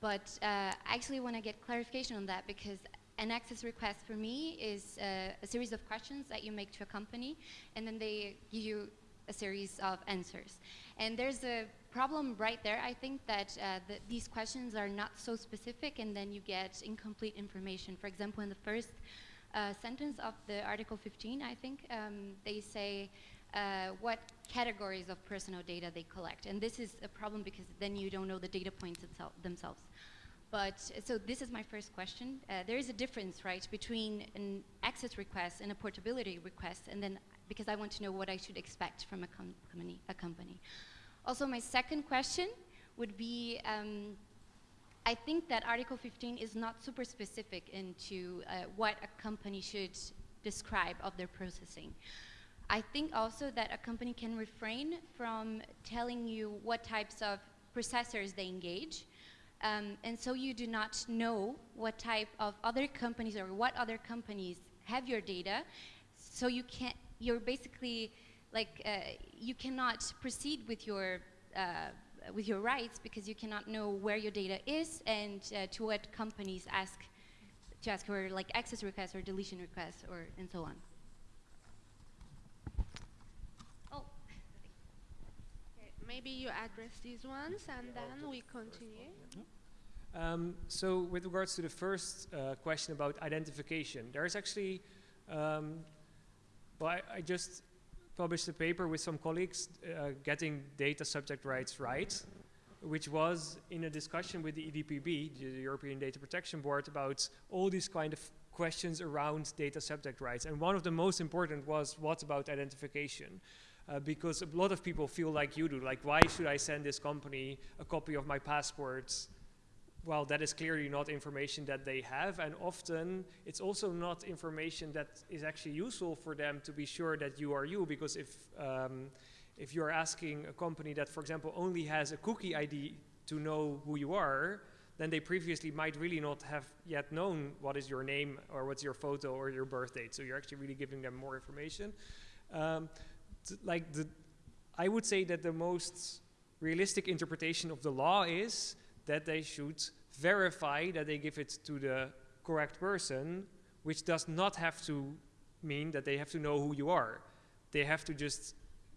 But uh, I actually want to get clarification on that because an access request for me is uh, a series of questions that you make to a company, and then they give you a series of answers. And there's a problem right there, I think, that uh, the, these questions are not so specific and then you get incomplete information. For example, in the first uh, sentence of the Article 15, I think, um, they say uh, what categories of personal data they collect. And this is a problem because then you don't know the data points themselves. But so this is my first question. Uh, there is a difference, right, between an access request and a portability request, and then because I want to know what I should expect from a, com company, a company. Also, my second question would be, um, I think that Article 15 is not super specific into uh, what a company should describe of their processing. I think also that a company can refrain from telling you what types of processors they engage. Um, and so you do not know what type of other companies or what other companies have your data. So you can't, you're basically like uh, you cannot proceed with your uh, with your rights because you cannot know where your data is and uh, to what companies ask to ask for like access requests or deletion requests or and so on. Oh, maybe you address these ones and then we continue. Um, so with regards to the first uh, question about identification, there's actually, um, well, I, I, just published a paper with some colleagues uh, getting data subject rights right, which was in a discussion with the EDPB, the European Data Protection Board, about all these kind of questions around data subject rights. And one of the most important was what about identification? Uh, because a lot of people feel like you do, like why should I send this company a copy of my passport well, that is clearly not information that they have, and often it's also not information that is actually useful for them to be sure that you are you, because if, um, if you're asking a company that, for example, only has a cookie ID to know who you are, then they previously might really not have yet known what is your name or what's your photo or your birth date. So you're actually really giving them more information. Um, like the, I would say that the most realistic interpretation of the law is that they should verify that they give it to the correct person, which does not have to mean that they have to know who you are. They have to just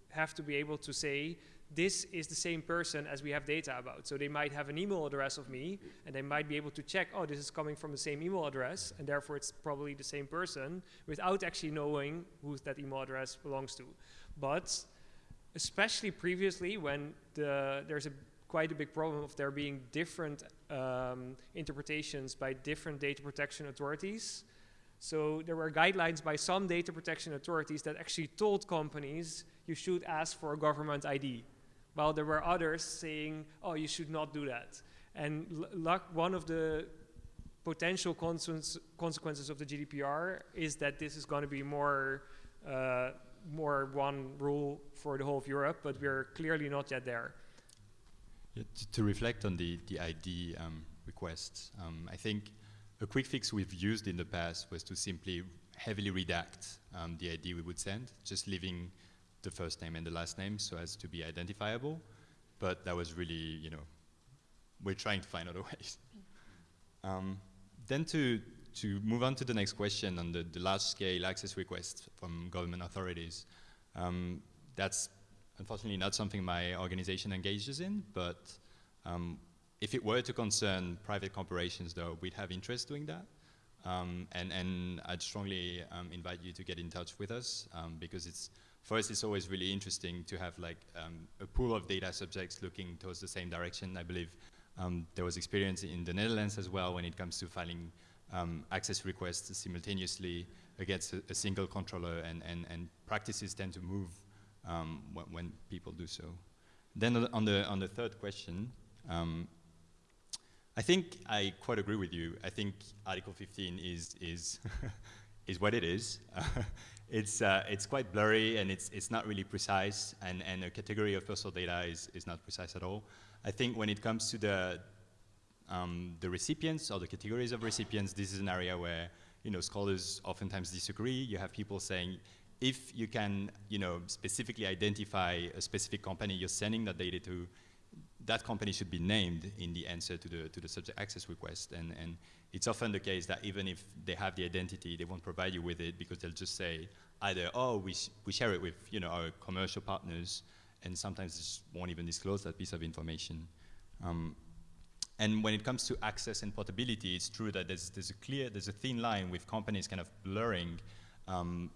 have to be able to say, this is the same person as we have data about. So they might have an email address of me, and they might be able to check, oh, this is coming from the same email address, and therefore it's probably the same person, without actually knowing who that email address belongs to. But especially previously, when the, there's a quite a big problem of there being different um, interpretations by different data protection authorities. So there were guidelines by some data protection authorities that actually told companies you should ask for a government ID, while there were others saying, oh, you should not do that. And one of the potential consequences of the GDPR is that this is going to be more, uh, more one rule for the whole of Europe, but we're clearly not yet there. To reflect on the, the ID um, requests, um, I think a quick fix we've used in the past was to simply heavily redact um, the ID we would send, just leaving the first name and the last name so as to be identifiable. But that was really, you know, we're trying to find other ways. Um, then to, to move on to the next question on the, the large-scale access requests from government authorities, um, that's unfortunately not something my organization engages in, but um, if it were to concern private corporations, though, we'd have interest doing that. Um, and, and I'd strongly um, invite you to get in touch with us um, because it's, for us, it's always really interesting to have like um, a pool of data subjects looking towards the same direction. I believe um, there was experience in the Netherlands as well when it comes to filing access requests simultaneously against a, a single controller and, and, and practices tend to move um, when, when, people do so. Then on the, on the third question, um, I think I quite agree with you. I think Article 15 is, is, is what it is. it's, uh, it's quite blurry and it's, it's not really precise and, and a category of personal data is, is not precise at all. I think when it comes to the, Um, the recipients or the categories of recipients, this is an area where you know scholars oftentimes disagree. You have people saying if you can you know specifically identify a specific company you're sending that data to, that company should be named in the answer to the to the subject access request. And and it's often the case that even if they have the identity, they won't provide you with it because they'll just say either oh we sh we share it with you know our commercial partners, and sometimes just won't even disclose that piece of information. Um, and when it comes to access and portability, it's true that there's, there's a clear, there's a thin line with companies kind of blurring, um,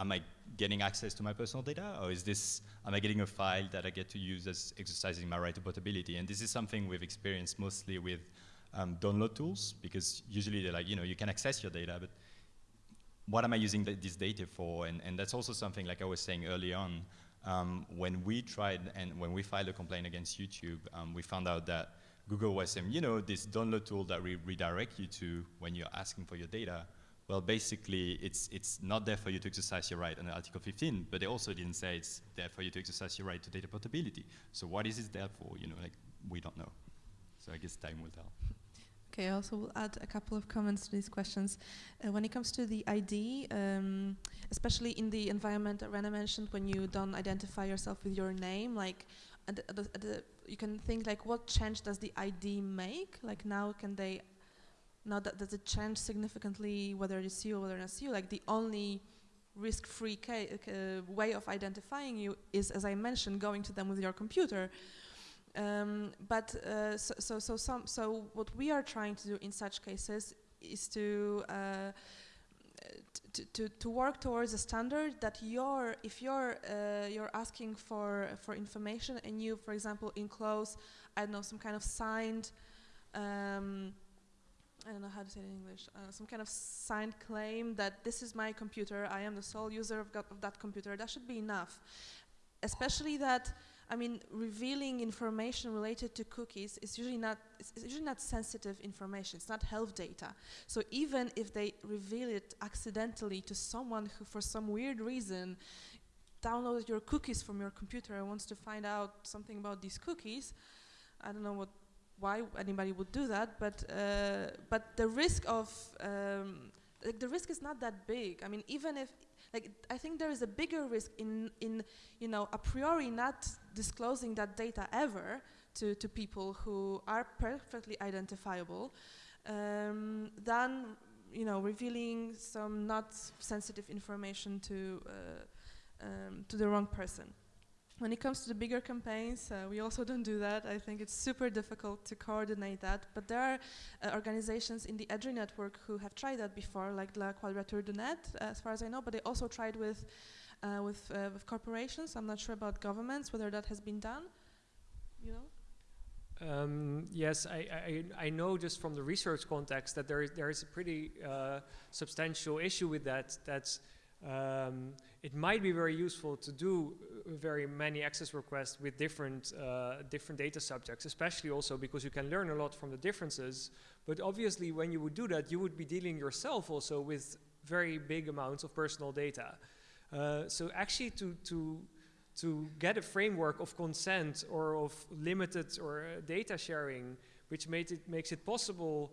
am I getting access to my personal data? Or is this, am I getting a file that I get to use as exercising my right to portability? And this is something we've experienced mostly with um, download tools, because usually they're like, you know, you can access your data, but what am I using this data for? And, and that's also something, like I was saying early on, um, when we tried and when we filed a complaint against YouTube, um, we found out that Google was saying, you know, this download tool that we redirect you to when you're asking for your data, well, basically, it's, it's not there for you to exercise your right under Article 15, but they also didn't say it's there for you to exercise your right to data portability. So what is it there for? You know, like, we don't know. So I guess time will tell. Okay, I also will add a couple of comments to these questions. Uh, when it comes to the ID, um, especially in the environment that René mentioned, when you don't identify yourself with your name, like at the, at the, you can think like, what change does the ID make? Like now, can they now that does it change significantly whether it's you or whether it's you? Like the only risk-free uh, way of identifying you is, as I mentioned, going to them with your computer. Um, but uh, so, so, so, some, so what we are trying to do in such cases is to uh, to, to, work towards a standard that you're, if you're, uh, you're asking for, for information and you, for example, enclose, I don't know, some kind of signed, um, I don't know how to say it in English, uh, some kind of signed claim that this is my computer, I am the sole user of, of that computer, that should be enough. Especially that I mean, revealing information related to cookies is usually not it's usually not sensitive information. It's not health data. So even if they reveal it accidentally to someone who, for some weird reason, downloaded your cookies from your computer and wants to find out something about these cookies, I don't know what why anybody would do that, but uh, but the risk of um, like the risk is not that big. I mean, even if like I think there is a bigger risk in in you know a priori not disclosing that data ever to to people who are perfectly identifiable um, than you know revealing some not sensitive information to uh, um, to the wrong person. When it comes to the bigger campaigns, uh, we also don't do that. I think it's super difficult to coordinate that. But there are uh, organizations in the EDRI network who have tried that before, like La Quadrature du Net, as far as I know, but they also tried with, uh, with, uh, with corporations. I'm not sure about governments, whether that has been done. You know? Um, yes, I, I, I, know just from the research context that there is, there is a pretty uh, substantial issue with that. That's um, it might be very useful to do uh, very many access requests with different, uh, different data subjects, especially also because you can learn a lot from the differences. But obviously, when you would do that, you would be dealing yourself also with very big amounts of personal data. Uh, so actually to, to, to get a framework of consent or of limited or uh, data sharing, which made it, makes it possible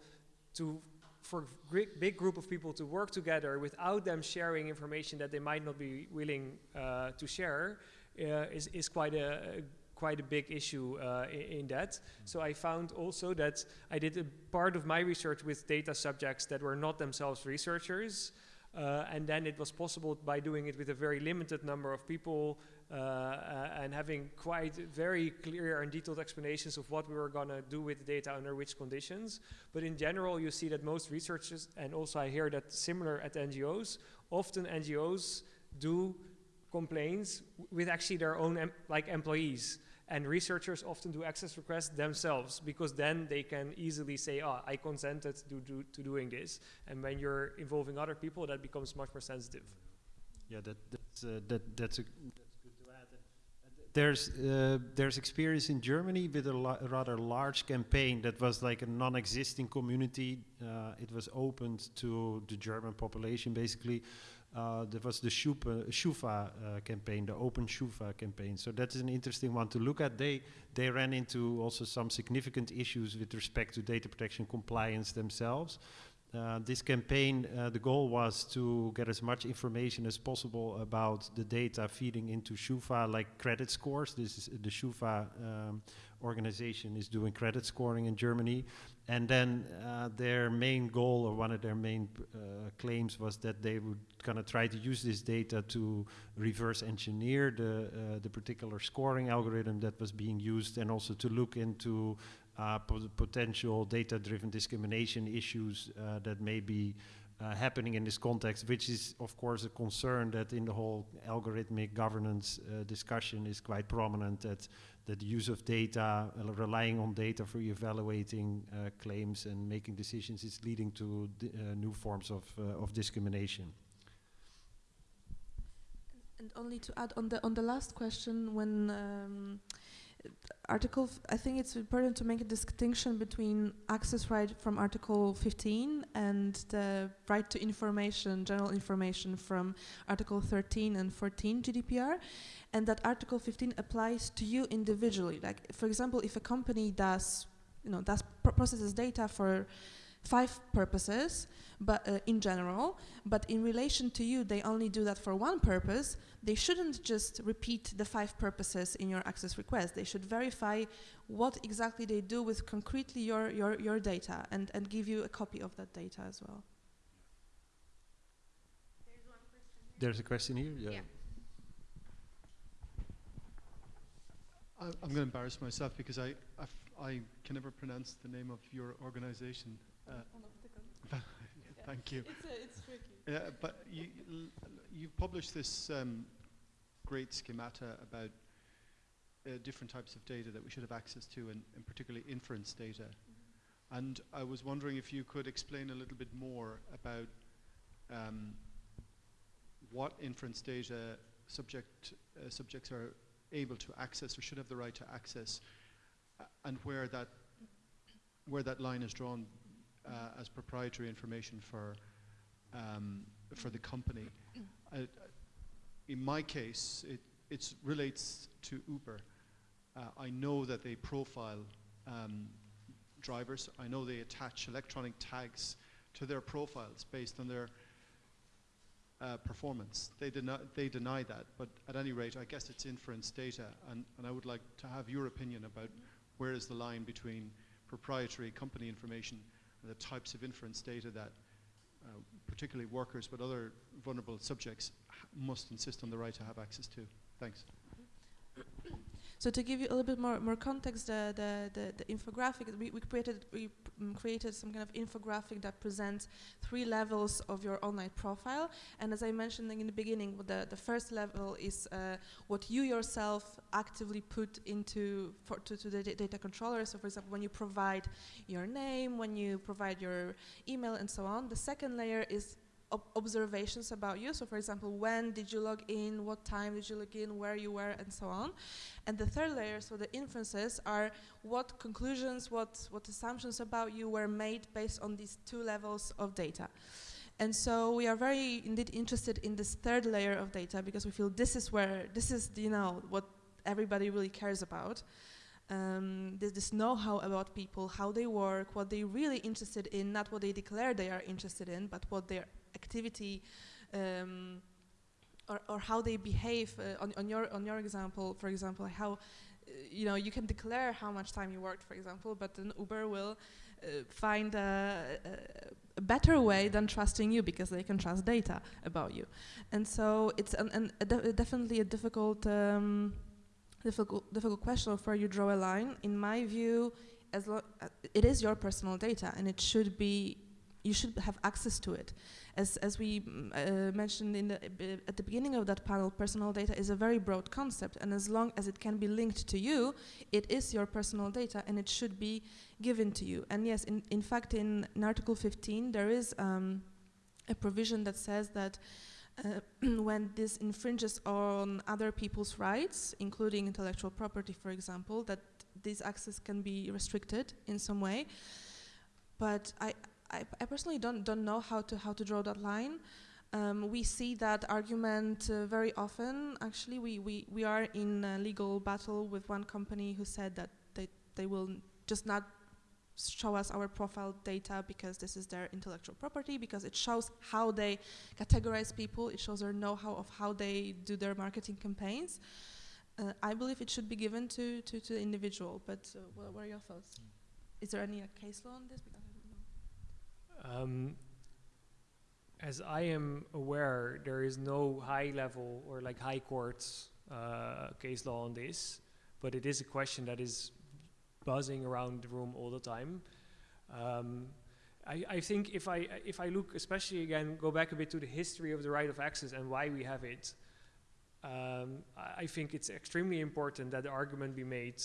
to for a big group of people to work together without them sharing information that they might not be willing uh, to share uh, is, is quite a, quite a big issue uh, in, in, that. So I found also that I did a part of my research with data subjects that were not themselves researchers. Uh, and then it was possible by doing it with a very limited number of people and having quite very clear and detailed explanations of what we were going to do with the data under which conditions. But in general, you see that most researchers, and also I hear that similar at NGOs, often NGOs do complaints with actually their own em like employees. And researchers often do access requests themselves because then they can easily say, oh, I consented to, do, to doing this. And when you're involving other people, that becomes much more sensitive. Yeah, that, that's, uh, that, that's a there's uh, there's experience in Germany with a, rather large campaign that was like a non-existing community. Uh, it was opened to the German population basically uh, there was the Shupa, SCHUFA uh, campaign, the Open SCHUFA campaign. So that is an interesting one to look at. They they ran into also some significant issues with respect to data protection compliance themselves. Uh, this campaign, uh, the goal was to get as much information as possible about the data feeding into SCHUFA, like credit scores. This is the SCHUFA um, organization is doing credit scoring in Germany, and then uh, their main goal, or one of their main uh, claims, was that they would kind of try to use this data to reverse engineer the uh, the particular scoring algorithm that was being used, and also to look into uh, potential data-driven discrimination issues uh, that may be uh, happening in this context, which is of course a concern that in the whole algorithmic governance uh, discussion is quite prominent that, that the use of data, uh, relying on data for evaluating uh, claims and making decisions is leading to new forms of, of discrimination. And only to add on the on the last question, when um, Article, I think it's important to make a distinction between access right from Article 15 and the right to information, general information from Article 13 and 14 GDPR, and that Article 15 applies to you individually. Like, for example, if a company does, you know, does processes data for five purposes, but uh, in general, but in relation to you, they only do that for one purpose, they shouldn't just repeat the five purposes in your access request. They should verify what exactly they do with concretely your, your, your data and, and give you a copy of that data as well. There's a question here? Yeah. yeah. I'm going to embarrass myself because I, I can never pronounce the name of your organization. Uh, thank you. It's, a, it's tricky. Yeah, but you, you've published this um, great schemata about uh, different types of data that we should have access to, and, and particularly inference data. Mm -hmm. And I was wondering if you could explain a little bit more about um, what inference data subject uh, subjects are able to access or should have the right to access, uh, and where that where that line is drawn uh, as proprietary information for um, for the company. In my case, it it relates to Uber. Uh, I know that they profile um, drivers. I know they attach electronic tags to their profiles based on their uh, performance. They, deny, they deny that, but at any rate, I guess it's inference data, and, and I would like to have your opinion about where is the line between proprietary company information the types of inference data that uh, particularly workers but other vulnerable subjects must insist on the right to have access to. Thanks. So to give you a little bit more, more context, the, the, the, the infographic, we, we, created, we um, created some kind of infographic that presents three levels of your online profile. And as I mentioned in the beginning, the, the first level is uh, what you yourself actively put into for, to, to the data controller. So for example, when you provide your name, when you provide your email and so on. The second layer is observations about you. So for example, when did you log in, what time did you log in, where you were, and so on. And the third layer, so the inferences, are what conclusions, what, what assumptions about you were made based on these two levels of data. And so we are very indeed interested in this third layer of data because we feel this is where, this is, you know, what everybody really cares about. Um, there's this know-how about people, how they work, what they're really interested in, not what they declare they are interested in, but what they're activity um, or, or how they behave uh, on, on, your, on your example, for example, how, uh, you know, you can declare how much time you worked, for example, but then Uber will uh, find a, a, better way than trusting you because they can trust data about you. And so it's an, an a de definitely a difficult, um, difficult, difficult question of where you draw a line. In my view, as uh, it is your personal data and it should be you should have access to it. As, as we mm, uh, mentioned in the, uh, at the beginning of that panel, personal data is a very broad concept, and as long as it can be linked to you, it is your personal data, and it should be given to you. And yes, in, in fact, in, in Article 15, there is um, a provision that says that uh, when this infringes on other people's rights, including intellectual property, for example, that this access can be restricted in some way. But I, I, I, personally don't don't know how to how to draw that line. Um, we see that argument uh, very often. Actually, we, we, we are in a legal battle with one company who said that they, they will just not show us our profile data because this is their intellectual property, because it shows how they categorize people, it shows their know-how of how they do their marketing campaigns. Uh, I believe it should be given to, to, to the individual, but uh, what, are your thoughts? Is there any uh, case law on this? Because I don't know. Um, as I am aware, there is no high level or like high courts uh, case law on this, but it is a question that is buzzing around the room all the time. Um, I, I think if I if I look, especially again, go back a bit to the history of the right of access and why we have it. Um, I, I think it's extremely important that the argument be made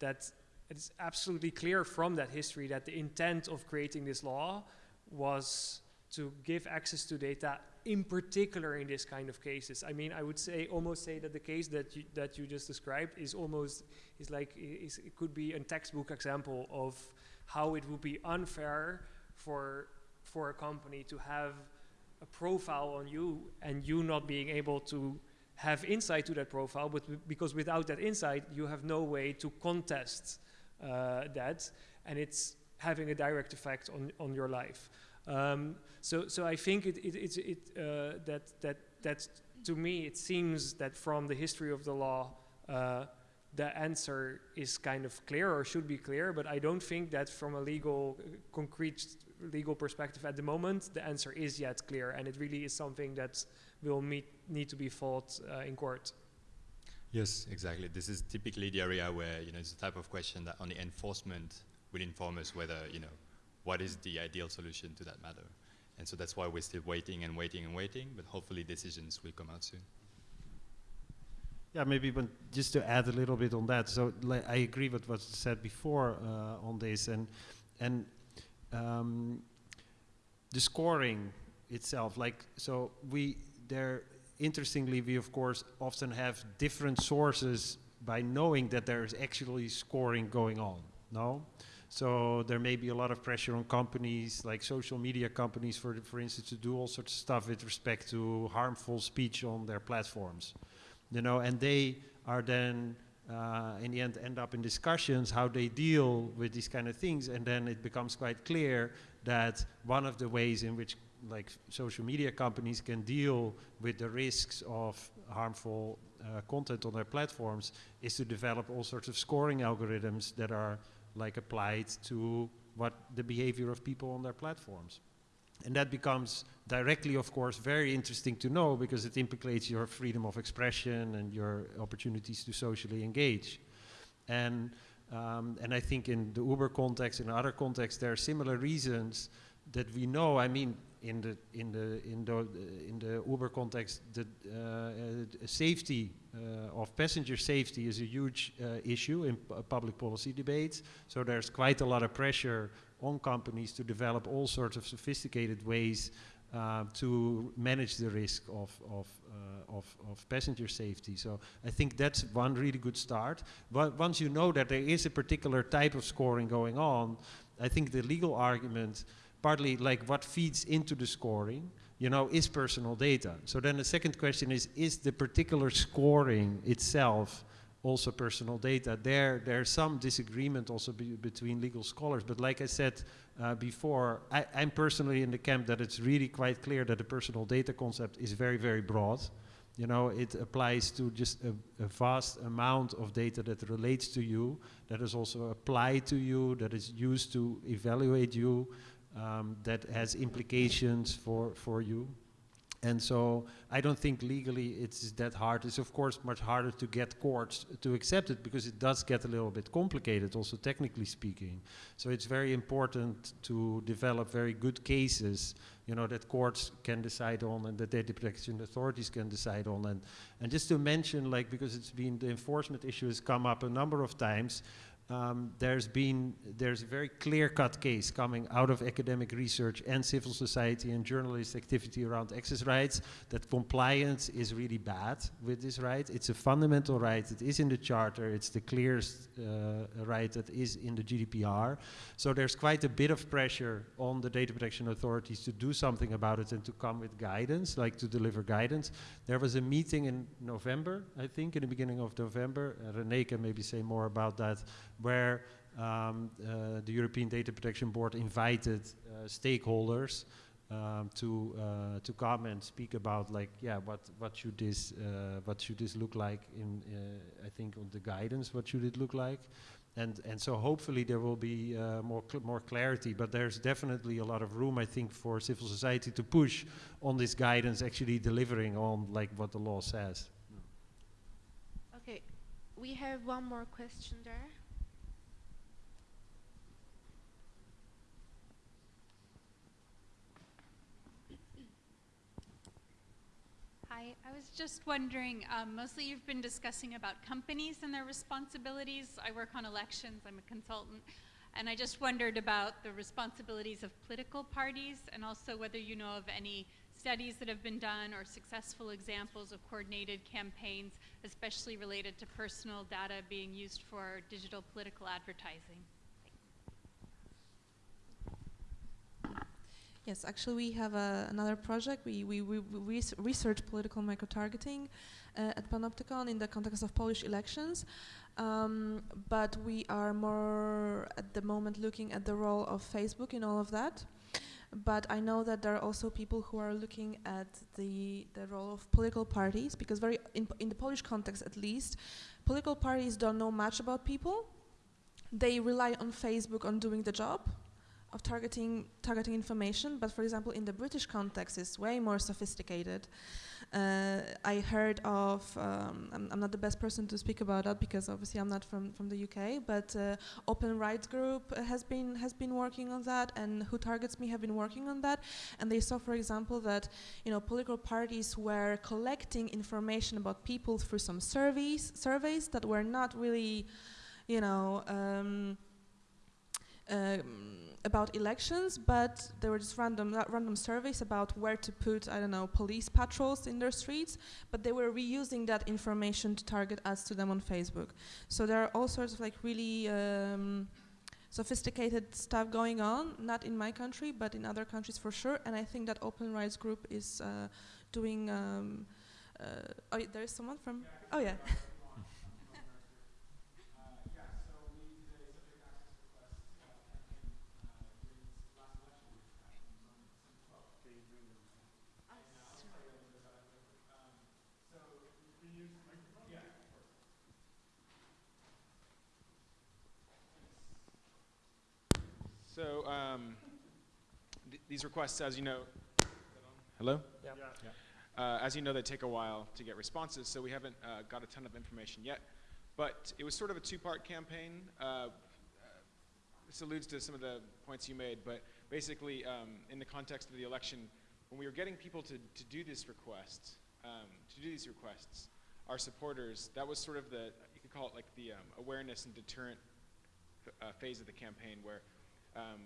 that it's absolutely clear from that history that the intent of creating this law was to give access to data in particular in this kind of cases. I mean, I would say almost say that the case that you, that you just described is almost is like is, it could be a textbook example of how it would be unfair for for a company to have a profile on you and you not being able to have insight to that profile, but because without that insight, you have no way to contest uh, that, and it's having a direct effect on, on your life. Um, so, so I think it, it, it, it uh, that, that, that to me, it seems that from the history of the law, uh, the answer is kind of clear or should be clear, but I don't think that from a legal, concrete legal perspective at the moment, the answer is yet clear, and it really is something that will meet, need to be fought uh, in court. Yes, exactly. This is typically the area where you know it's the type of question that only enforcement will inform us whether you know what is the ideal solution to that matter. And so that's why we're still waiting and waiting and waiting, but hopefully decisions will come out soon. Yeah, maybe but just to add a little bit on that. So I agree with what was said before uh, on this, and and um, the scoring itself. Like so, we there interestingly we of course often have different sources by knowing that there is actually scoring going on. No. So there may be a lot of pressure on companies like social media companies, for for instance, to do all sorts of stuff with respect to harmful speech on their platforms you know, and they are then uh, in the end end up in discussions how they deal with these kind of things, and then it becomes quite clear that one of the ways in which like social media companies can deal with the risks of harmful uh, content on their platforms is to develop all sorts of scoring algorithms that are like applied to what the behavior of people on their platforms. And that becomes directly, of course, very interesting to know because it implicates your freedom of expression and your opportunities to socially engage. And, um, and I think in the Uber context, in other contexts, there are similar reasons that we know. I mean, in the in the in the in the Uber context, the uh, safety uh, of passenger safety is a huge uh, issue in public policy debates. So there's quite a lot of pressure on companies to develop all sorts of sophisticated ways uh, to manage the risk of, of, uh, of, of, passenger safety. So I think that's one really good start. But once you know that there is a particular type of scoring going on, I think the legal argument, partly like what feeds into the scoring, you know, is personal data. So then the second question is, is the particular scoring itself also personal data. There, there's some disagreement also be between legal scholars, but like I said uh, before, I, am personally in the camp that it's really quite clear that the personal data concept is very, very broad. You know, it applies to just a, a vast amount of data that relates to you, that is also applied to you, that is used to evaluate you, um, that has implications for, for you. And so I don't think legally it's that hard. It's of course much harder to get courts to accept it because it does get a little bit complicated, also technically speaking. So it's very important to develop very good cases, you know, that courts can decide on and that data protection authorities can decide on. And, and just to mention, like, because it's been, the enforcement issue has come up a number of times, um, there's been there's a very clear-cut case coming out of academic research and civil society and journalist activity around access rights that compliance is really bad with this right. It's a fundamental right. It is in the charter. It's the clearest uh, right that is in the GDPR. So there's quite a bit of pressure on the data protection authorities to do something about it and to come with guidance, like to deliver guidance. There was a meeting in November, I think, in the beginning of November. Uh, René can maybe say more about that where um, uh, the European Data Protection Board invited uh, stakeholders um, to uh, to come and speak about like yeah what what should this uh, what should this look like in uh, I think on the guidance what should it look like and and so hopefully there will be uh, more cl more clarity but there's definitely a lot of room I think for civil society to push on this guidance actually delivering on like what the law says. Okay, we have one more question there. I was just wondering, um, mostly you've been discussing about companies and their responsibilities. I work on elections, I'm a consultant, and I just wondered about the responsibilities of political parties and also whether you know of any studies that have been done or successful examples of coordinated campaigns, especially related to personal data being used for digital political advertising. Yes, actually, we have uh, another project. We, we, we, we research political microtargeting uh, at Panoptykon in the context of Polish elections. Um, but we are more at the moment looking at the role of Facebook in all of that. But I know that there are also people who are looking at the, the role of political parties because very in, in the Polish context at least, political parties don't know much about people. They rely on Facebook on doing the job of targeting targeting information, but for example, in the British context, it's way more sophisticated. Uh, I heard of, um, I'm, I'm, not the best person to speak about that because obviously I'm not from, from the UK, but uh, Open Rights Group has been has been working on that, and Who Targets Me have been working on that, and they saw, for example, that you know political parties were collecting information about people through some surveys surveys that were not really, you know. Um, um, about elections, but there were just random random surveys about where to put I don't know police patrols in their streets, but they were reusing that information to target ads to them on Facebook. So there are all sorts of like really um, sophisticated stuff going on, not in my country, but in other countries for sure. And I think that Open Rights Group is uh, doing. Um, uh, oh, there is someone from. Oh yeah. So um, th these requests, as you know, hello? Yeah. yeah. Uh, as you know, they take a while to get responses, so we haven't uh, got a ton of information yet. But it was sort of a two-part campaign. Uh, this alludes to some of the points you made, but basically, um, in the context of the election, when we were getting people to, to do this request, um, to do these requests, our supporters, that was sort of the, you could call it like the um, awareness and deterrent uh, phase of the campaign where um,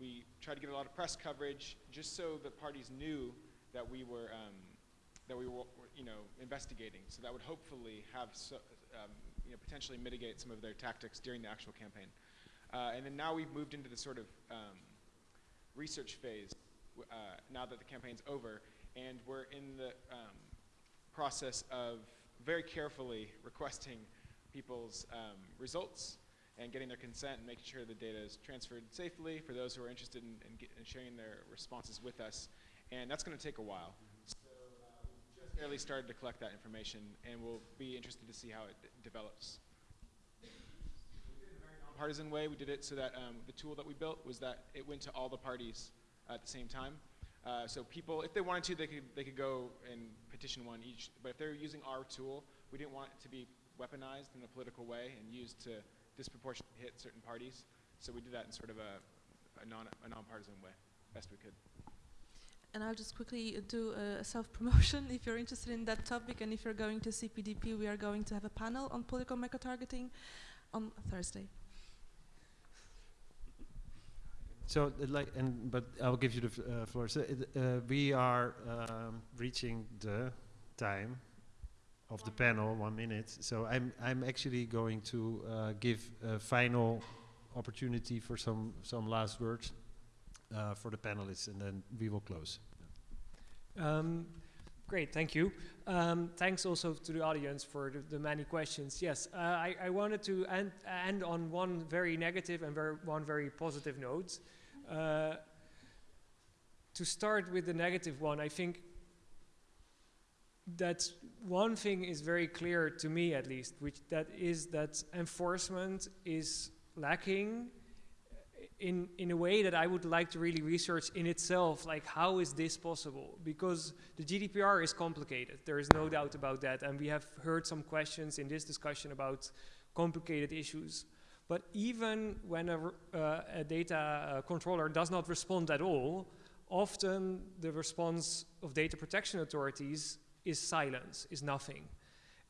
we tried to get a lot of press coverage just so the parties knew that we were um, that we were you know investigating. So that would hopefully have so, um, you know potentially mitigate some of their tactics during the actual campaign. Uh, and then now we've moved into the sort of um, research phase uh, now that the campaign's over, and we're in the um, process of very carefully requesting people's um, results and getting their consent and making sure the data is transferred safely for those who are interested in, in, in sharing their responses with us. And that's going to take a while. So uh, we just barely started to collect that information, and we'll be interested to see how it develops. In a partisan way. We did it so that um, the tool that we built was that it went to all the parties at the same time. Uh, so people, if they wanted to, they could, they could go and petition one each. But if they're using our tool, we didn't want it to be weaponized in a political way and used to disproportionately hit certain parties. So we did that in sort of a, a, non, a way, best we could. And I'll just quickly do a self-promotion if you're interested in that topic and if you're going to CPDP, we are going to have a panel on political micro-targeting on Thursday. So, uh, like, and but I'll give you the uh, floor. So, uh, we are um, reaching the time of the panel, one minute. So, I'm I'm actually going to uh, give a final opportunity for some some last words uh, for the panelists, and then we will close. Um, great, thank you. Um, thanks also to the audience for the, the many questions. Yes, uh, I, I wanted to end, end on one very negative and very, one very positive note. Uh, to start with the negative one, I think that one thing is very clear to me at least, which that is that enforcement is lacking in, in a way that I would like to really research in itself, like how is this possible? Because the GDPR is complicated, there is no doubt about that, and we have heard some questions in this discussion about complicated issues. But even when a, uh, a data uh, controller does not respond at all, often the response of data protection authorities is silence, is nothing.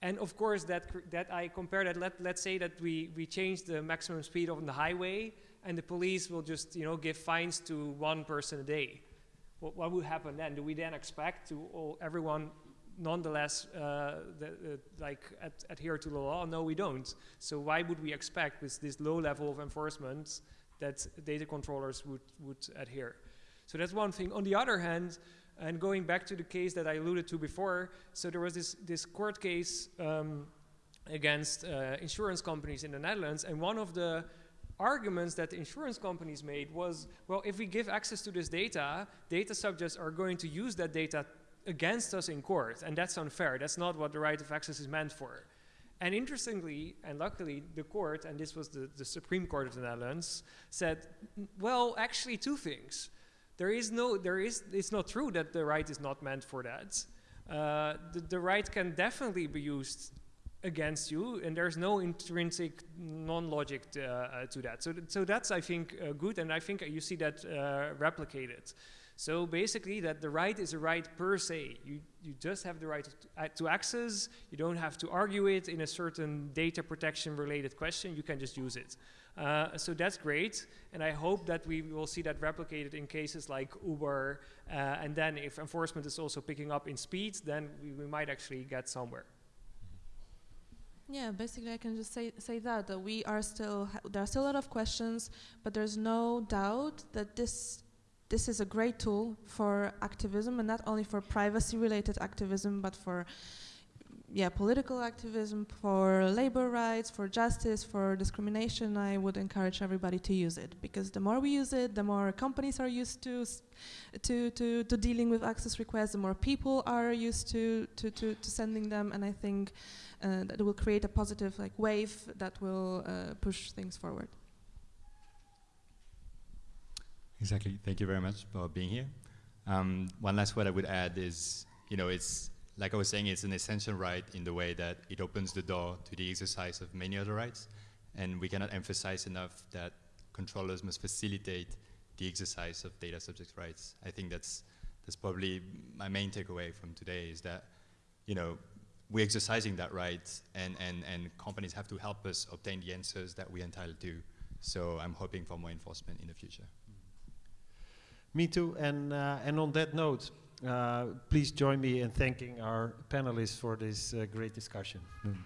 And of course, that, that I compare that, let, let's say that we, we change the maximum speed on the highway and the police will just, you know, give fines to one person a day. What, what would happen then? Do we then expect to all, everyone nonetheless uh, the, like ad adhere to the law? No, we don't. So why would we expect with this low level of enforcement that data controllers would, would adhere? So that's one thing. On the other hand, and going back to the case that I alluded to before, so there was this, this court case um, against uh, insurance companies in the Netherlands, and one of the arguments that the insurance companies made was, well, if we give access to this data, data subjects are going to use that data against us in court, and that's unfair. That's not what the right of access is meant for. And interestingly, and luckily, the court, and this was the, the Supreme Court of the Netherlands, said, well, actually two things. There is no, there is, it's not true that the right is not meant for that. Uh, the, the right can definitely be used against you, and there's no intrinsic non-logic uh, uh, to that. So, so that's, I think, uh, good, and I think you see that uh, replicated. So basically, that the right is a right per se. You, you just have the right to, to access. You don't have to argue it in a certain data protection related question. You can just use it. Uh, so that's great, and I hope that we will see that replicated in cases like Uber, uh, and then if enforcement is also picking up in speed, then we, we might actually get somewhere. Yeah, basically, I can just say say that that we are still there are still a lot of questions, but there's no doubt that this this is a great tool for activism, and not only for privacy-related activism, but for yeah political activism, for labor rights, for justice, for discrimination. I would encourage everybody to use it because the more we use it, the more companies are used to to to, to dealing with access requests, the more people are used to to to, to sending them, and I think uh, that it will create a positive like wave that will uh, push things forward. Exactly. Thank you very much for being here. Um, one last word I would add is, you know, it's like I was saying, it's an essential right in the way that it opens the door to the exercise of many other rights, and we cannot emphasize enough that controllers must facilitate the exercise of data subject rights. I think that's that's probably my main takeaway from today is that, you know, we're exercising that right, and, and, and companies have to help us obtain the answers that we're entitled to. So I'm hoping for more enforcement in the future. Me too. And uh, and on that note, please join me in thanking our panelists for this uh, great discussion. Mm.